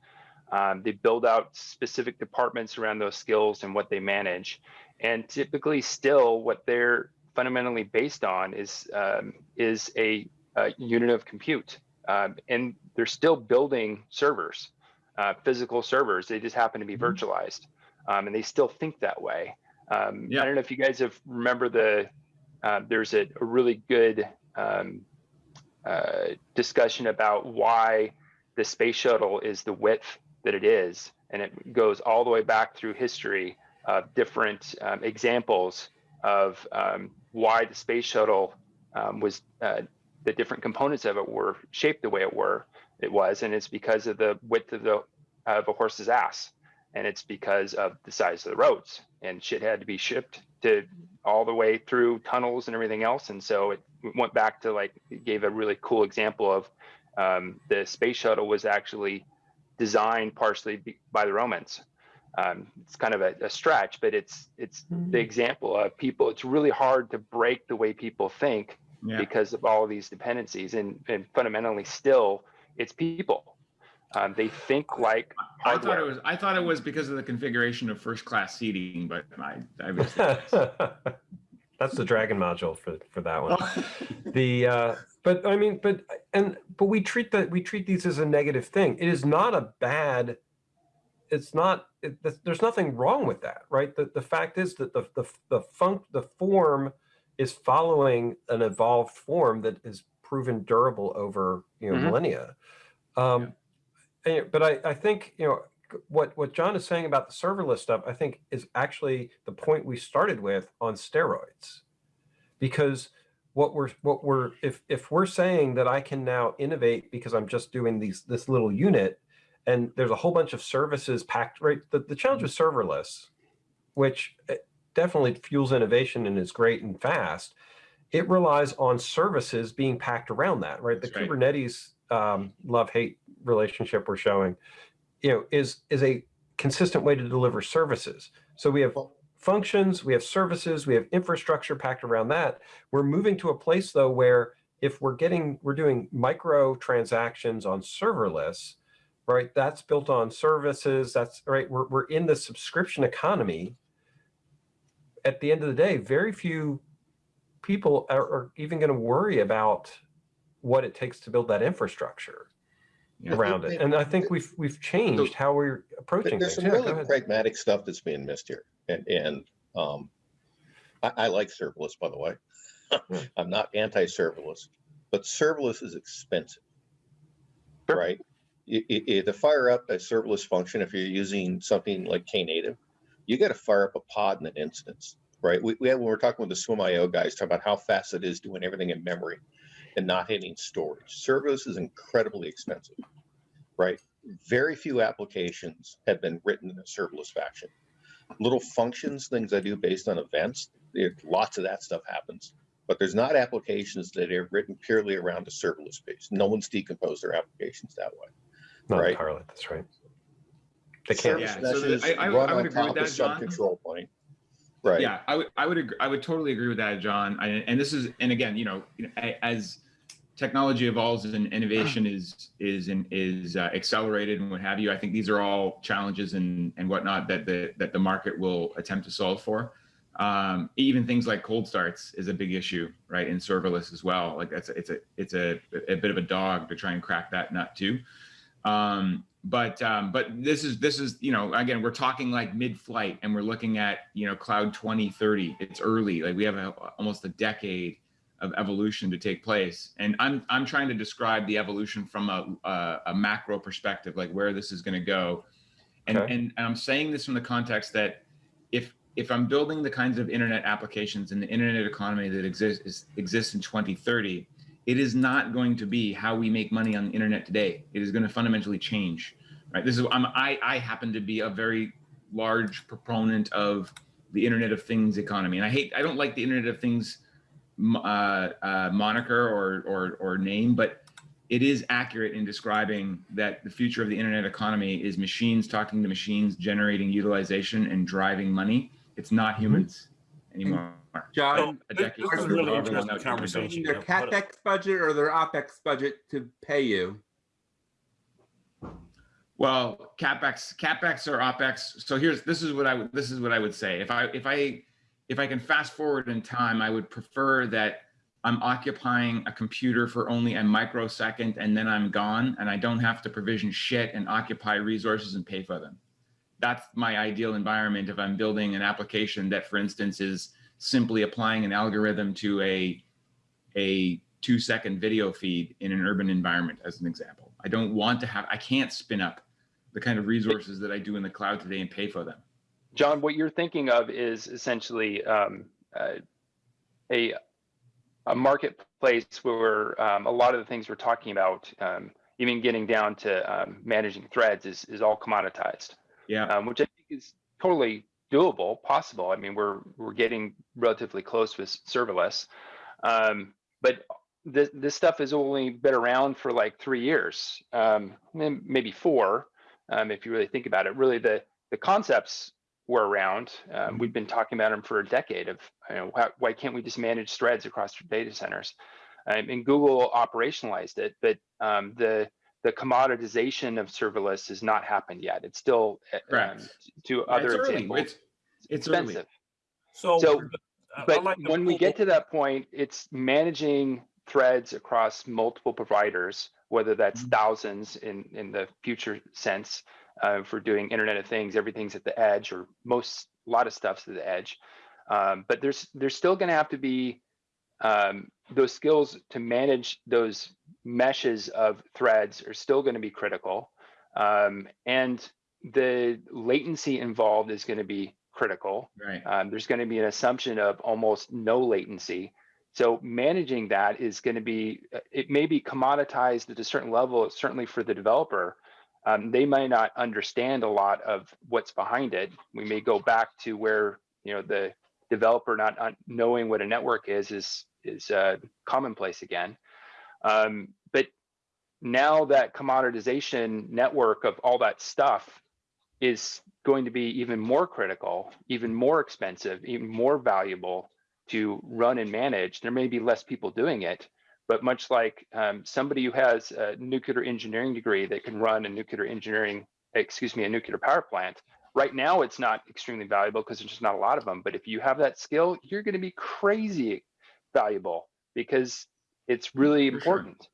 um, they build out specific departments around those skills and what they manage, and typically still what they're fundamentally based on is um, is a, a unit of compute, um, and they're still building servers, uh, physical servers. They just happen to be Mhm. virtualized, um, and they still think that way. Um, Yeah. I don't know if you guys have remember the uh, there's a, a really good um, uh, discussion about why the space shuttle is the width that it is, and it goes all the way back through history of different um, examples of um, why the space shuttle um, was uh, the different components of it were shaped the way it were it was, and it's because of the width of the of a horse's ass, and it's because of the size of the roads, and shit had to be shipped to all the way through tunnels and everything else. And so it went back to like, it gave a really cool example of um, the space shuttle was actually designed partially by the Romans. Um, it's kind of a, a stretch, but it's it's the example of people. It's really hard to break the way people think Yeah. because of all of these dependencies, and and fundamentally, still, it's people. Um, they think like I thought it was I thought it was because of the configuration of first class seating, but I I was That's the Dragon module for for that one. Oh. The uh, but I mean, but and but we treat that we treat these as a negative thing. It is not a bad. It's not. It, th- there's nothing wrong with that, right? The the fact is that the the the funk the form is following an evolved form that is proven durable over you know Mhm. millennia. Um, and- but I I think you know what what John is saying about the serverless stuff, I think is actually the point we started with on steroids, because what we're what we're if if we're saying that I can now innovate because I'm just doing these this little unit, and there's a whole bunch of services packed right. The, the challenge with serverless, which eh, definitely fuels innovation and is great and fast, it relies on services being packed around that, right? The That's right. Kubernetes um, love-hate relationship we're showing, you know, is is a consistent way to deliver services. So we have functions, we have services, we have infrastructure packed around that. We're moving to a place though where if we're getting we're doing micro transactions on serverless, right? That's built on services. That's right. We're we're in the subscription economy. At the end of the day, very few people are, are even going to worry about what it takes to build that infrastructure. Around it. And I think we've we've changed how we're approaching There's things. some Yeah, really pragmatic stuff that's being missed here. And, and, um, I, I like serverless, by the way. I'm not anti-serverless, but serverless is expensive. Sure. Right? I- I- I- to fire up a serverless function, if you're using something like Knative, you got to fire up a pod in an instance, right? We, we had, when we we're talking with the SwimIO guys, talking about how fast it is doing everything in memory and not hitting storage. Serverless is incredibly expensive, right? Very few applications have been written in a serverless fashion. Little functions, things I do based on events, there, lots of that stuff happens. But there's not applications that are written purely around a serverless base. No one's decomposed their applications that way. Not right. entirely. That's right. They can't. Yeah, so the- I- I- run I would on agree with top of that, some John. control point. Right. Yeah, I would, I would, agree, I would totally agree with that, John. I, and this is, and again, you know, you know, a- as technology evolves and innovation is is is uh, accelerated and what have you, I think these are all challenges and and whatnot that the that the market will attempt to solve for. Um, even things like cold starts is a big issue, right? In serverless as well. Like that's it's a it's a a bit of a dog to try and crack that nut too. Um, but um, but this is this is you know again we're talking like mid-flight and we're looking at you know cloud 2030 it's early like we have a, almost a decade of evolution to take place and i'm i'm trying to describe the evolution from a a, a macro perspective like where this is going to go and, Okay. and i'm saying this from the context that if if i'm building the kinds of internet applications in the internet economy that exists is, exists in 2030 it is not going to be how we make money on the internet today. It is going to fundamentally change, right? This is I'm, I I happen to be a very large proponent of the Internet of Things economy, and I hate I don't like the Internet of Things uh, uh, moniker or or or name, but it is accurate in describing that the future of the internet economy is machines talking to machines, generating utilization and driving money. It's not humans anymore. John, A This- decade this is really interesting conversation. their capex budget or their opex budget to pay you? Well, capex, capex or opex. So here's this is what I would this is what I would say. If I if I if I can fast forward in time, I would prefer that I'm occupying a computer for only a microsecond and then I'm gone and I don't have to provision shit and occupy resources and pay for them. That's my ideal environment if I'm building an application that, for instance, is simply applying an algorithm to a a two second video feed in an urban environment, as an example. I don't want to have I can't spin up the kind of resources that I do in the cloud today and pay for them. John, what you're thinking of is essentially um, uh, a a marketplace where um, a lot of the things we're talking about, um, even getting down to um, managing threads, is is all commoditized, Yeah. um, which I think is totally doable, possible. I mean, we're we're getting relatively close with serverless, um, but this this stuff has only been around for like three years, um, maybe four, um, if you really think about it. Really, the the concepts were around. Um, we've been talking about them for a decade. Of you know, why, why can't we just manage threads across data centers? Um, and Google operationalized it, but um, the the commoditization of serverless has not happened yet. It's still uh, um, Correct. to Yeah, other it's early. examples. It's it's early. expensive. So, So, I- I But like when we get to that point, it's managing threads across multiple providers, whether that's Mm-hmm. thousands in, in the future sense uh, for doing Internet of Things, everything's at the edge, or most, a lot of stuff's at the edge. Um, but there's there's still going to have to be um, those skills to manage those meshes of threads are still going to be critical, um, and the latency involved is going to be critical. Right. Um, there's going to be an assumption of almost no latency. So managing that is going to be, uh, it may be commoditized at a certain level, certainly for the developer. Um, they might not understand a lot of what's behind it. We may go back to where, you know, the developer not not knowing what a network is is is uh, commonplace again. Um, but now that commoditization network of all that stuff is going to be even more critical, even more expensive, even more valuable to run and manage. There may be less people doing it, but much like um, somebody who has a nuclear engineering degree that can run a nuclear engineering, excuse me, a nuclear power plant, right now it's not extremely valuable because there's just not a lot of them. But if you have that skill, you're going to be crazy valuable because it's really For sure. important.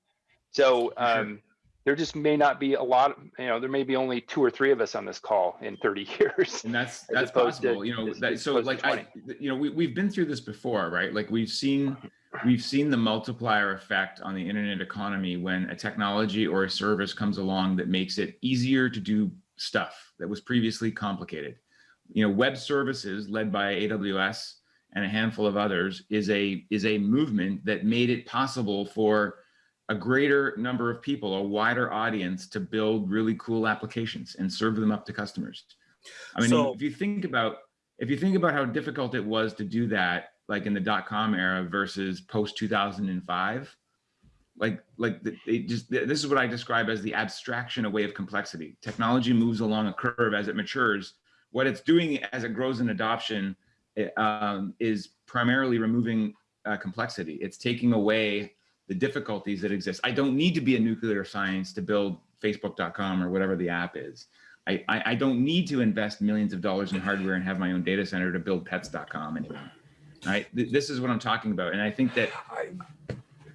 So For sure. um, there just may not be a lot, Of, you know, there may be only two or three of us on this call in 30 years. and that's that's opposed to- possible you know that so like i you know we, we've been through this before right like we've seen we've seen the multiplier effect on the internet economy when a technology or a service comes along that makes it easier to do stuff that was previously complicated. You know web services led by aws and a handful of others is a is a movement that made it possible for a greater number of people a wider audience to build really cool applications and serve them up to customers. I mean, So- if you think about if you think about how difficult it was to do that, like in the dot com era versus post two thousand and five, like like they just this is what I describe as the abstraction away of complexity. Technology moves along a curve as it matures. What it's doing as it grows in adoption it, um, is primarily removing uh, complexity. It's taking away the difficulties that exist. I don't need to be a nuclear science to build Facebook.com or whatever the app is. I, I, I don't need to invest millions of dollars in hardware and have my own data center to build pets.com anymore. Right. Th- This is what I'm talking about. And I think that, I,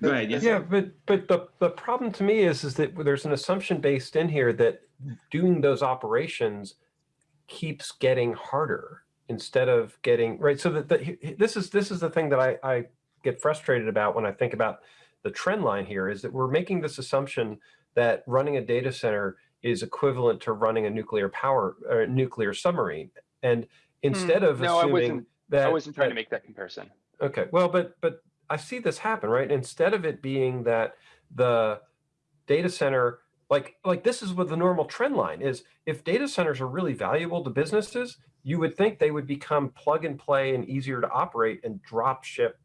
go ahead. Yes. Yeah, but but the the problem to me is is that there's an assumption based in here that doing those operations keeps getting harder instead of getting right. So that the, this is this is the thing that I I get frustrated about when I think about the trend line here is that we're making this assumption that running a data center is equivalent to running a nuclear power or nuclear submarine, and instead of Hmm. No, I assuming wasn't- that I wasn't trying that- to make that comparison. Okay, well, but but I see this happen, right? Instead of it being that the data center, like like this is what the normal trend line is. If data centers are really valuable to businesses, you would think they would become plug and play and easier to operate and drop ship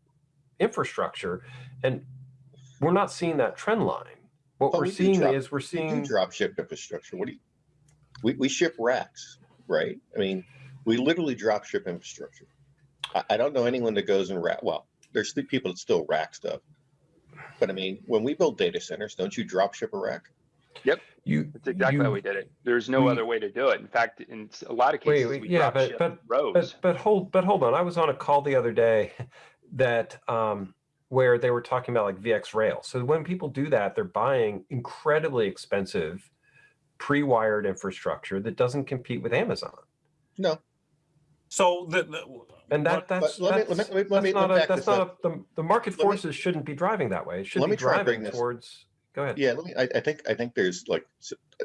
infrastructure, and we're not seeing that trend line. What Oh, we're we seeing drop- is we're We seeing drop ship infrastructure. What do you, we, we ship racks, right? I mean, we literally drop ship infrastructure. I, I don't know anyone that goes and rack, well, there's still people that still rack stuff. But I mean, when we build data centers, don't you drop ship a rack? Yep. You. That's exactly you, how we did it. There's no we- other way to do it. In fact, in a lot of Wait, cases, wait, we yeah, drop but- ship but- rows. But but hold but hold on. I was on a call the other day that um where they were talking about like VxRail. So when people do that, they're buying incredibly expensive pre-wired infrastructure that doesn't compete with Amazon. No, So the, the And that that's let me- let me- that's, that's not, a, that's not a, the, the market Let me- forces shouldn't be driving that way. It should Let be me try driving this- towards go ahead. yeah, let me, I, I think, I think there's like,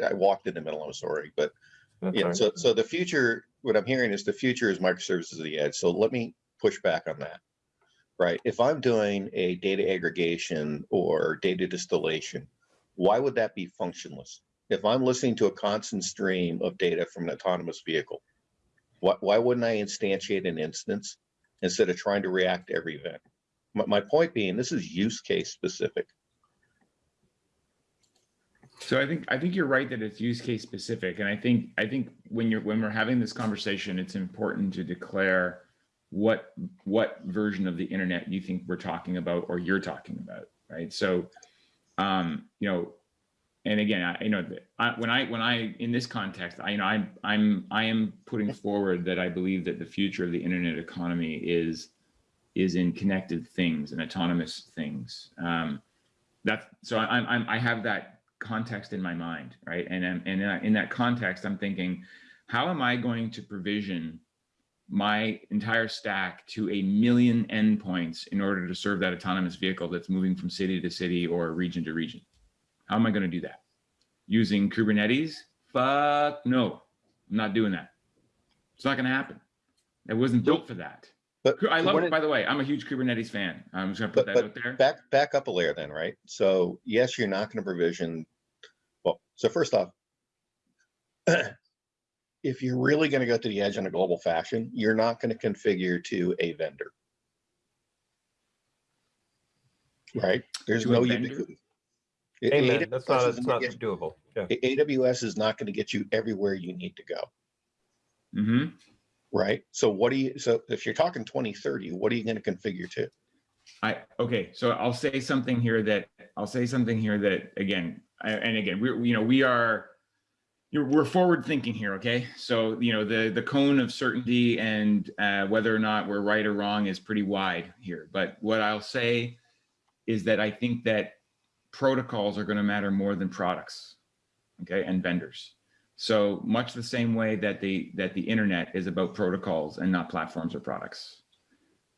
I walked in the middle, I'm sorry, but That's Yeah, right. so, so the future, what I'm hearing is the future is microservices at the edge. So let me push back on that. Right? If I'm doing a data aggregation or data distillation, why would that be functionless? If I'm listening to a constant stream of data from an autonomous vehicle, why, why wouldn't I instantiate an instance instead of trying to react to every event? My, my point being, this is use case specific. So I think I think you're right that it's use case specific, and I think I think when you're when we're having this conversation, it's important to declare what what version of the internet you think we're talking about or you're talking about, right? So, um, you know, and again, I you know I, when I when I in this context, I you know I'm I'm I am putting forward that I believe that the future of the internet economy is is in connected things and autonomous things. Um, that's so I'm, I'm I have that context in my mind, right? And I'm- and in that- in that context, I'm thinking, how am I going to provision my entire stack to a million endpoints in order to serve that autonomous vehicle that's moving from city to city or region to region? How am I going to do that? Using Kubernetes? Fuck no, I'm not doing that. It's not going to happen. It wasn't built for that. But I love it, by the way. I'm a huge Kubernetes fan. I'm just going to put But- that but out there. back back up a layer then right so yes you're not going to provision well so first off if you're really going to go to the edge in a global fashion, you're not going to configure to a vendor. Right? There's To no vendor? Amen. That's not, AWS isn't gonna get- doable. Yeah. AWS is not going to get you everywhere you need to go. hmm Right? So what do you, so if you're talking 2030, what are you going to configure to? I, okay, so I'll say something here that, I'll say something here that, again, I- and again, we're, you know, we are, you're, we're forward thinking here, okay? So, you know, the, the cone of certainty and uh, whether or not we're right or wrong is pretty wide here. But what I'll say is that I think that protocols are going to matter more than products, okay, and vendors. So much the same way that the, that the internet is about protocols and not platforms or products.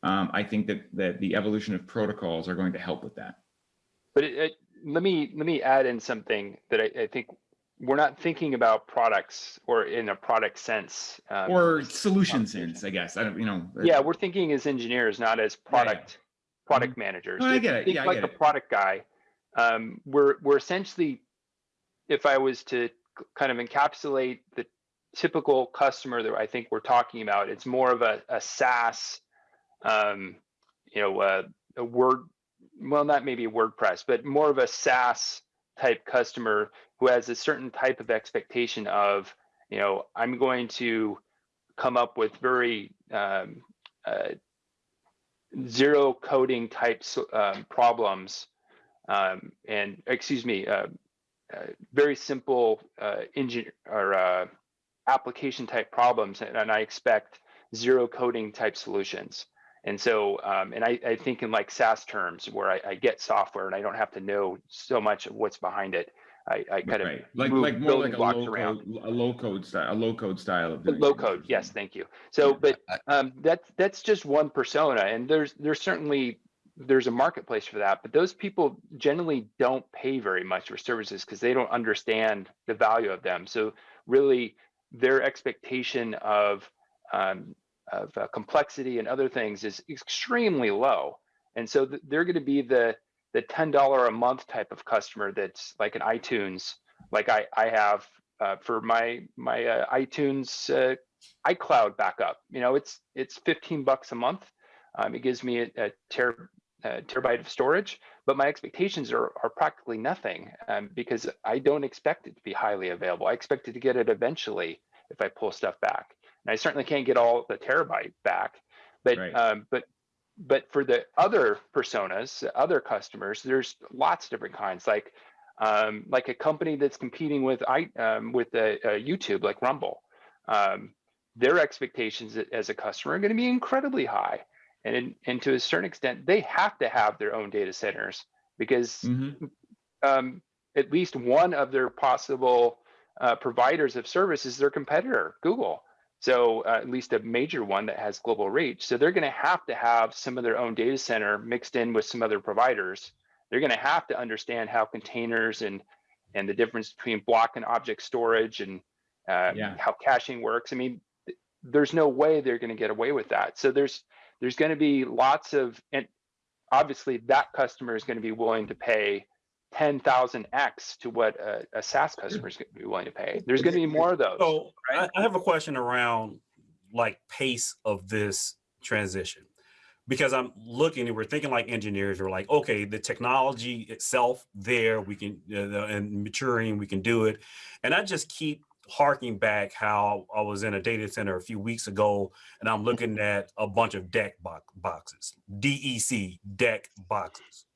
Um, I think that, that the evolution of protocols are going to help with that. But it, it, let me let me add in something that I, I think we're not thinking about products or in a product sense. um, Or solution sense, I guess. I don't, you know. Yeah, we're thinking as engineers, not as Yeah, yeah. product product managers. No, I get it. think Yeah, like a product guy. Um, we're we're essentially, if I was to kind of encapsulate the typical customer that I think we're talking about, it's more of a, a SaaS, um, you know, uh, a word, well, not maybe a WordPress, but more of a SaaS type customer who has a certain type of expectation of, you know, I'm going to come up with very um, uh, zero coding types um, problems um, and excuse me uh, uh, very simple uh, engine or uh, application type problems and, and i expect zero coding type solutions. And so um, and I, I think in like saas terms where I, I get software and i don't have to know so much of what's behind it i, I kind Right, of like, move like more like building a blocks low around. code, a low code style, a low code style of. low code yes thank you. So but um, that's that's just one persona and there's there's certainly there's a marketplace for that but those people generally don't pay very much for services because they don't understand the value of them so really their expectation of um, of uh, complexity and other things is extremely low and so th- they're going to be the the $10 a month type of customer that's like an itunes like i i have uh, for my my uh, itunes uh, iCloud backup. You know, it's it's 15 bucks a month. Um, it gives me a, a ter, uh, terabyte of storage, but my expectations are are practically nothing um, because I don't expect it to be highly available. I expect it to get it eventually if I pull stuff back, and I certainly can't get all the terabyte back. But Right. um, but but for the other personas, other customers, there's lots of different kinds. Like um, like a company that's competing with I um, with uh, YouTube, like Rumble. Um, their expectations as a customer are going to be incredibly high, and in, and to a certain extent, they have to have their own data centers because Mhm. um, at least one of their possible uh, providers of service is their competitor, Google. So uh, at least a major one that has global reach. So they're going to have to have some of their own data center mixed in with some other providers. They're going to have to understand how containers and and the difference between block and object storage and uh, Yeah. how caching works. I mean, th- there's no way they're going to get away with that. So there's there's going to be lots of and obviously that customer is going to be willing to pay 10,000x to what a, a SaaS customer is going to be willing to pay. There's going to be more of those. So I, right? I have a question around like pace of this transition because I'm looking and we're thinking like engineers. We're like, okay, the technology itself there, we can uh, and maturing, we can do it. And I just keep harking back how I was in a data center a few weeks ago and I'm mm-hmm. looking at a bunch of DEC bo- boxes, DEC deck boxes.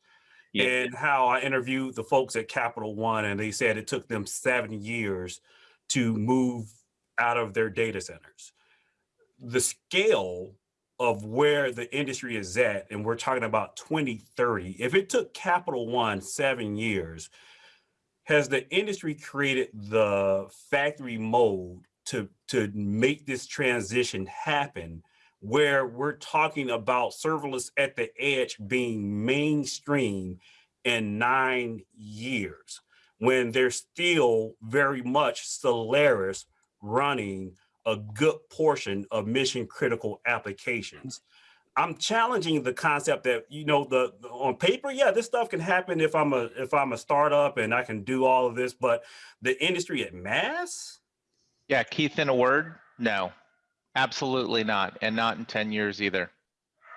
Yeah. And how I interviewed the folks at Capital One, and they said it took them seven years to move out of their data centers. The scale of where the industry is at, and we're talking about 2030, if it took Capital One seven years, has the industry created the factory mode to, to make this transition happen where we're talking about serverless at the edge being mainstream in nine years when there's still very much Solaris running a good portion of mission critical applications. I'm challenging the concept that you know the, the- on paper, yeah, this stuff can happen if I'm a if I'm a startup and I can do all of this, but the industry at mass, Yeah, Keith, in a word, no, absolutely not, and not in 10 years either.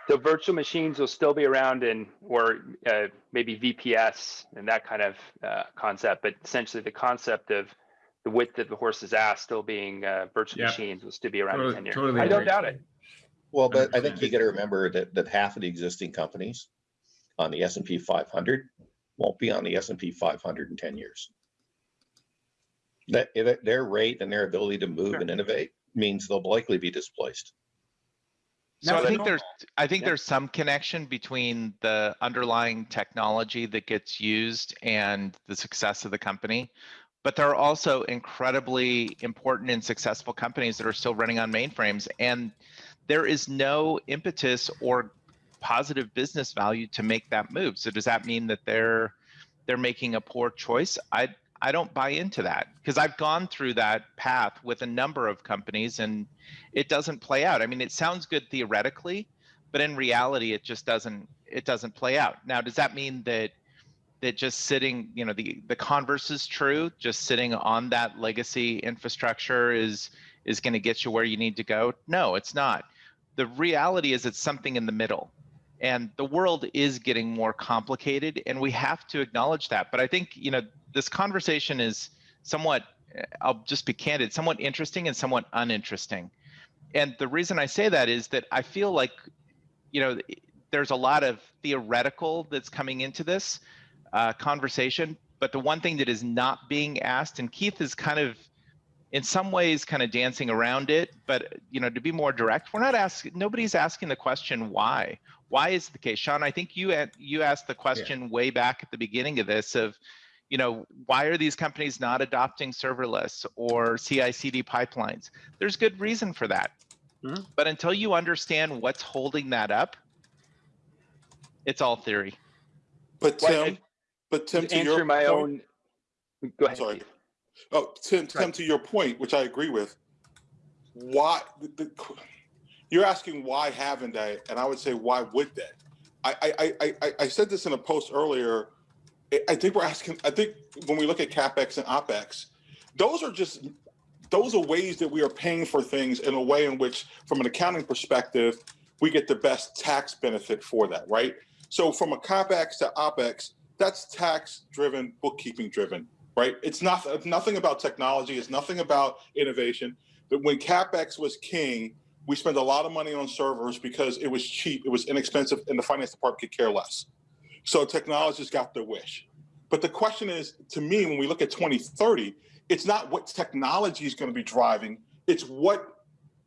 The virtual machines will still be around in, or uh, maybe VPS and that kind of uh, concept, but essentially the concept of the width of the horse's ass still being uh, virtual Yeah. machines will still be around Totally- in 10 years. totally I don't doubt it. Well, but I think you got to remember that, that half of the existing companies on the S and P five hundred won't be on the S and P five hundred in ten years. That, that- their rate and their ability to move Sure. and innovate means they'll likely be displaced. So Now, I think there's, I think Yeah. there's some connection between the underlying technology that gets used and the success of the company. But there are also incredibly important and successful companies that are still running on mainframes. And there is no impetus or positive business value to make that move. So does that mean that they're, they're making a poor choice? I, I don't buy into that because I've gone through that path with a number of companies and it doesn't play out. I mean, it sounds good theoretically, but in reality, it just doesn't. It doesn't play out. Now, does that mean that that just sitting, you know, the the converse is true? Just sitting on that legacy infrastructure is is going to get you where you need to go? No, it's not. The reality is, it's something in the middle, and the world is getting more complicated, and we have to acknowledge that. But I think you know this conversation is somewhat. I'll just be candid, somewhat interesting and somewhat uninteresting and the reason I say that is that I feel like, you know, there's a lot of theoretical that's coming into this uh, conversation, but the one thing that is not being asked, and Keith is kind of, in some ways, kind of dancing around it, but you know, to be more direct, we're not asking. Nobody's asking the question why. Why is the case, Sean? I think you a- you asked the question way back at the beginning of this of, you know, why are these companies not adopting serverless or CI/CD pipelines? There's good reason for that. Mhm. But until you understand what's holding that up, it's all theory. But Well, Tim, but Tim, to your my point, own. Go ahead. Sorry. Oh, Tim, Tim, Right. to your point, which I agree with. Why the, the, you're asking why haven't they? And I would say why would they? I I I I, I- I said this in a post earlier. I- I think we're asking. I think when we look at capex and opex, those are just those are ways that we are paying for things in a way in which, from an accounting perspective, we get the best tax benefit for that, right? So from a capex to opex, that's tax driven, bookkeeping driven, right? It's not nothing about technology. It's nothing about innovation. But when capex was king, we spent a lot of money on servers because it was cheap, it was inexpensive, and the finance department could care less. So technologists got their wish. But the question is, to me, when we look at 2030, it's not what technology is going to be driving, it's what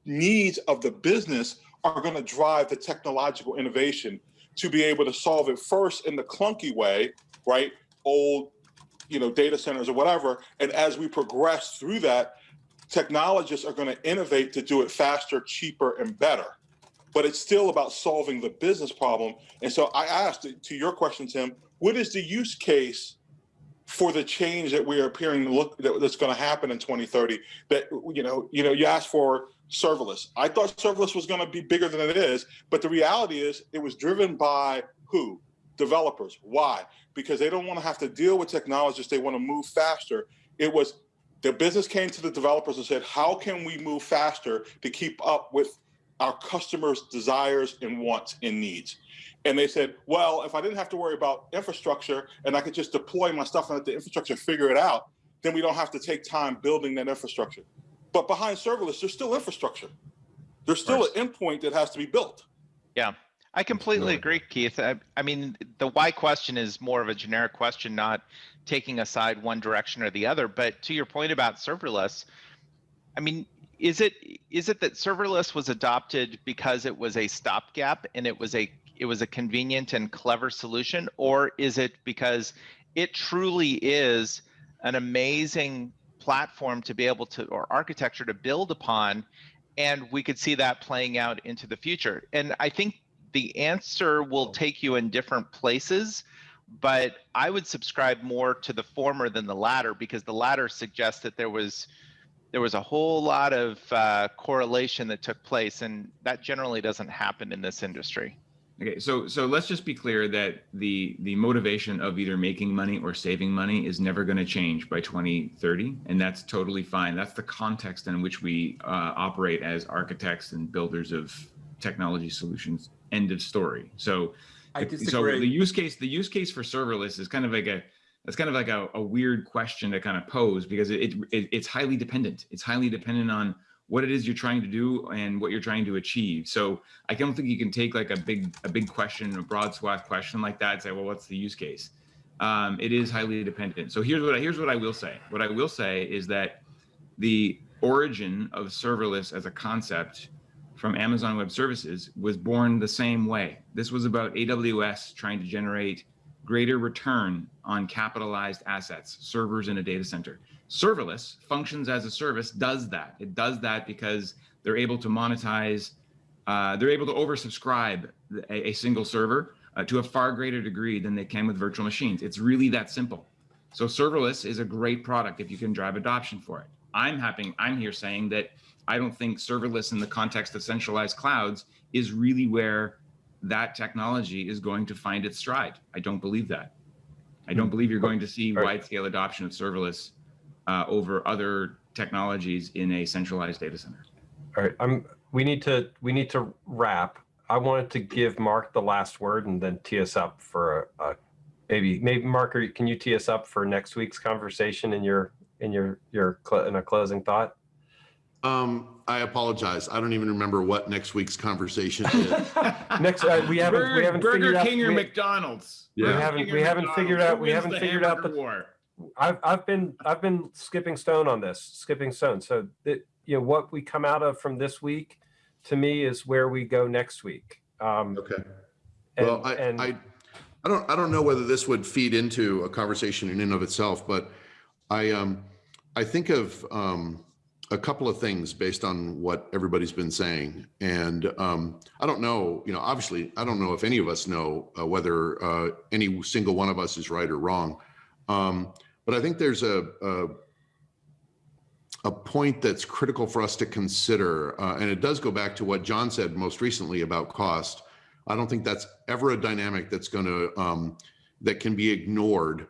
needs of the business are going to drive the technological innovation to be able to solve it first in the clunky way, right? Old, you know, data centers or whatever. And as we progress through that, technologists are going to innovate to do it faster, cheaper, and better. But it's still about solving the business problem. And so I asked to your question, Tim, what is the use case for the change that we are appearing to look that, that's going to happen in 2030? That you know, you know, you asked for serverless. I thought serverless was going to be bigger than it is, but the reality is it was driven by who? Developers. Why? Because they don't want to have to deal with technologists. They want to move faster. It was the business came to the developers and said, how can we move faster to keep up with our customers' desires and wants and needs? And they said, well, if I didn't have to worry about infrastructure and I could just deploy my stuff and let the infrastructure figure it out, then we don't have to take time building that infrastructure. But behind serverless, there's still infrastructure. There's still an endpoint that has to be built. Yeah, I completely agree, Keith. I, I mean, the why question is more of a generic question, not taking aside one direction or the other. But to your point about serverless, I mean, is it is it that serverless was adopted because it was a stopgap and it was a it was a convenient and clever solution, or is it because it truly is an amazing platform to be able to or architecture to build upon and we could see that playing out into the future and i think the answer will take you in different places but i would subscribe more to the former than the latter because the latter suggests that there was there was a whole lot of uh, correlation that took place and that generally doesn't happen in this industry Okay, so so let's just be clear that the the motivation of either making money or saving money is never going to change by 2030, and that's totally fine. That's the context in which we uh, operate as architects and builders of technology solutions. End of story. So, I so the use case the use case for serverless is kind of like a that's kind of like a, a weird question to kind of pose because it, it it's highly dependent. It's highly dependent on what it is you're trying to do and what you're trying to achieve. So I don't think you can take like a big a big question, a broad swath question like that and say, well, what's the use case? Um, it is highly dependent. So here's what I, here's what I will say. What I will say is that the origin of serverless as a concept from Amazon Web Services was born the same way. This was about AWS trying to generate greater return on capitalized assets, servers in a data center. Serverless functions as a service does that. It does that because they're able to monetize uh, they're able to oversubscribe a, a single server uh, to a far greater degree than they can with virtual machines. It's really that simple. So serverless is a great product if you can drive adoption for it i'm happy i'm here saying that i don't think serverless in the context of centralized clouds is really where that technology is going to find its stride i don't believe that i don't believe you're going to see wide scale adoption of serverless uh, over other technologies in a centralized data center. All right, I'm, we need to, we need to wrap. I wanted to give Mark the last word and then tee us up for a, a- maybe, maybe Mark, can you tee us up for next week's conversation in your, in your, your, cl- in a closing thought? Um, I apologize. I don't even remember what next week's conversation is. Next, uh, we haven't, we Burger, haven't Burger figured out. King or we- McDonald's? We haven't- King we haven't McDonald's? figured out- Who we haven't figured out the- war? I've, I've been, I've been skipping stone on this, skipping stone. So that, you know, what we come out of from this week, to me, is where we go next week. Um, Okay. and- Well, I, and- I, I don't, I don't know whether this would feed into a conversation in and of itself, but I, um, I think of, um, a couple of things based on what everybody's been saying. And, um, I don't know, you know, obviously, I don't know if any of us know, uh, whether, uh, any single one of us is right or wrong. Um, but I think there's a, a, a point that's critical for us to consider, uh, and it does go back to what John said most recently about cost. I don't think that's ever a dynamic that's going to um, that can be ignored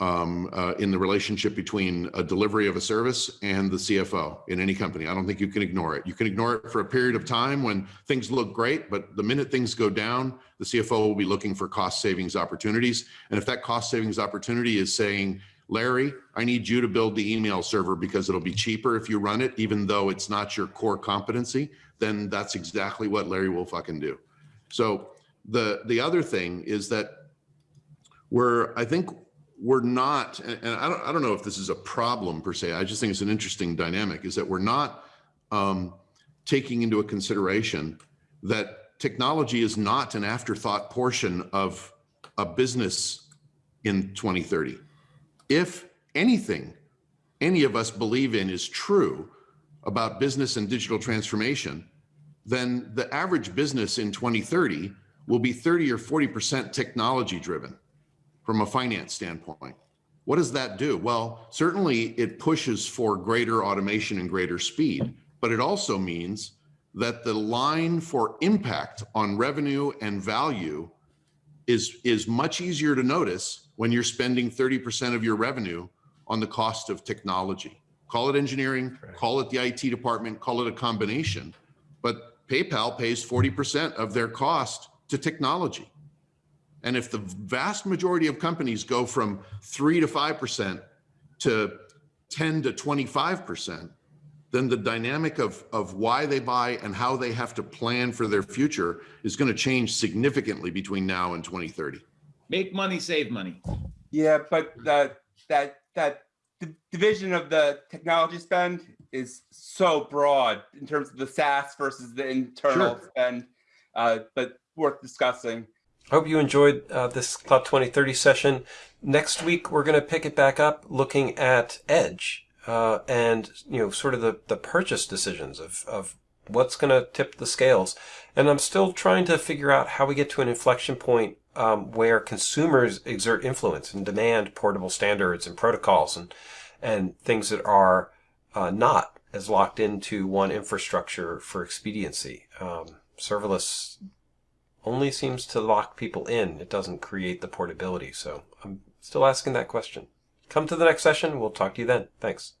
um, uh, in the relationship between a delivery of a service and the CFO in any company. I don't think you can ignore it. You can ignore it for a period of time when things look great, but the minute things go down, the CFO will be looking for cost savings opportunities. And if that cost savings opportunity is saying, Larry, I need you to build the email server because it'll be cheaper if you run it, even though it's not your core competency, then that's exactly what Larry will fucking do. So the the other thing is that we're I think we're not, and I don't I don't know if this is a problem per se. I just think it's an interesting dynamic. Is that we're not um, taking into a consideration that technology is not an afterthought portion of a business in 2030. If anything any of us believe in is true about business and digital transformation, then the average business in 2030 will be 30 or 40% technology driven from a finance standpoint. What does that do? Well, certainly it pushes for greater automation and greater speed, but it also means that the line for impact on revenue and value is, is much easier to notice when you're spending 30% of your revenue on the cost of technology. Call it engineering, call it the IT department, call it a combination. But PayPal pays 40% of their cost to technology. And if the vast majority of companies go from three to 5% to 10 to 25%, then the dynamic of, of why they buy and how they have to plan for their future is going to change significantly between now and 2030. Make money, save money. Yeah, but that that that the division of the technology spend is so broad in terms of the SaaS versus the internal Sure. spend, uh, but worth discussing. Hope you enjoyed uh, this Cloud 2030 session. Next week, we're going to pick it back up looking at Edge uh, and, you know, sort of the, the purchase decisions of, of what's going to tip the scales. And I'm still trying to figure out how we get to an inflection point um, where consumers exert influence and demand portable standards and protocols and, and things that are uh, not as locked into one infrastructure for expediency. Um, serverless only seems to lock people in. It doesn't create the portability. So I'm still asking that question. Come to the next session. We'll talk to you then. Thanks.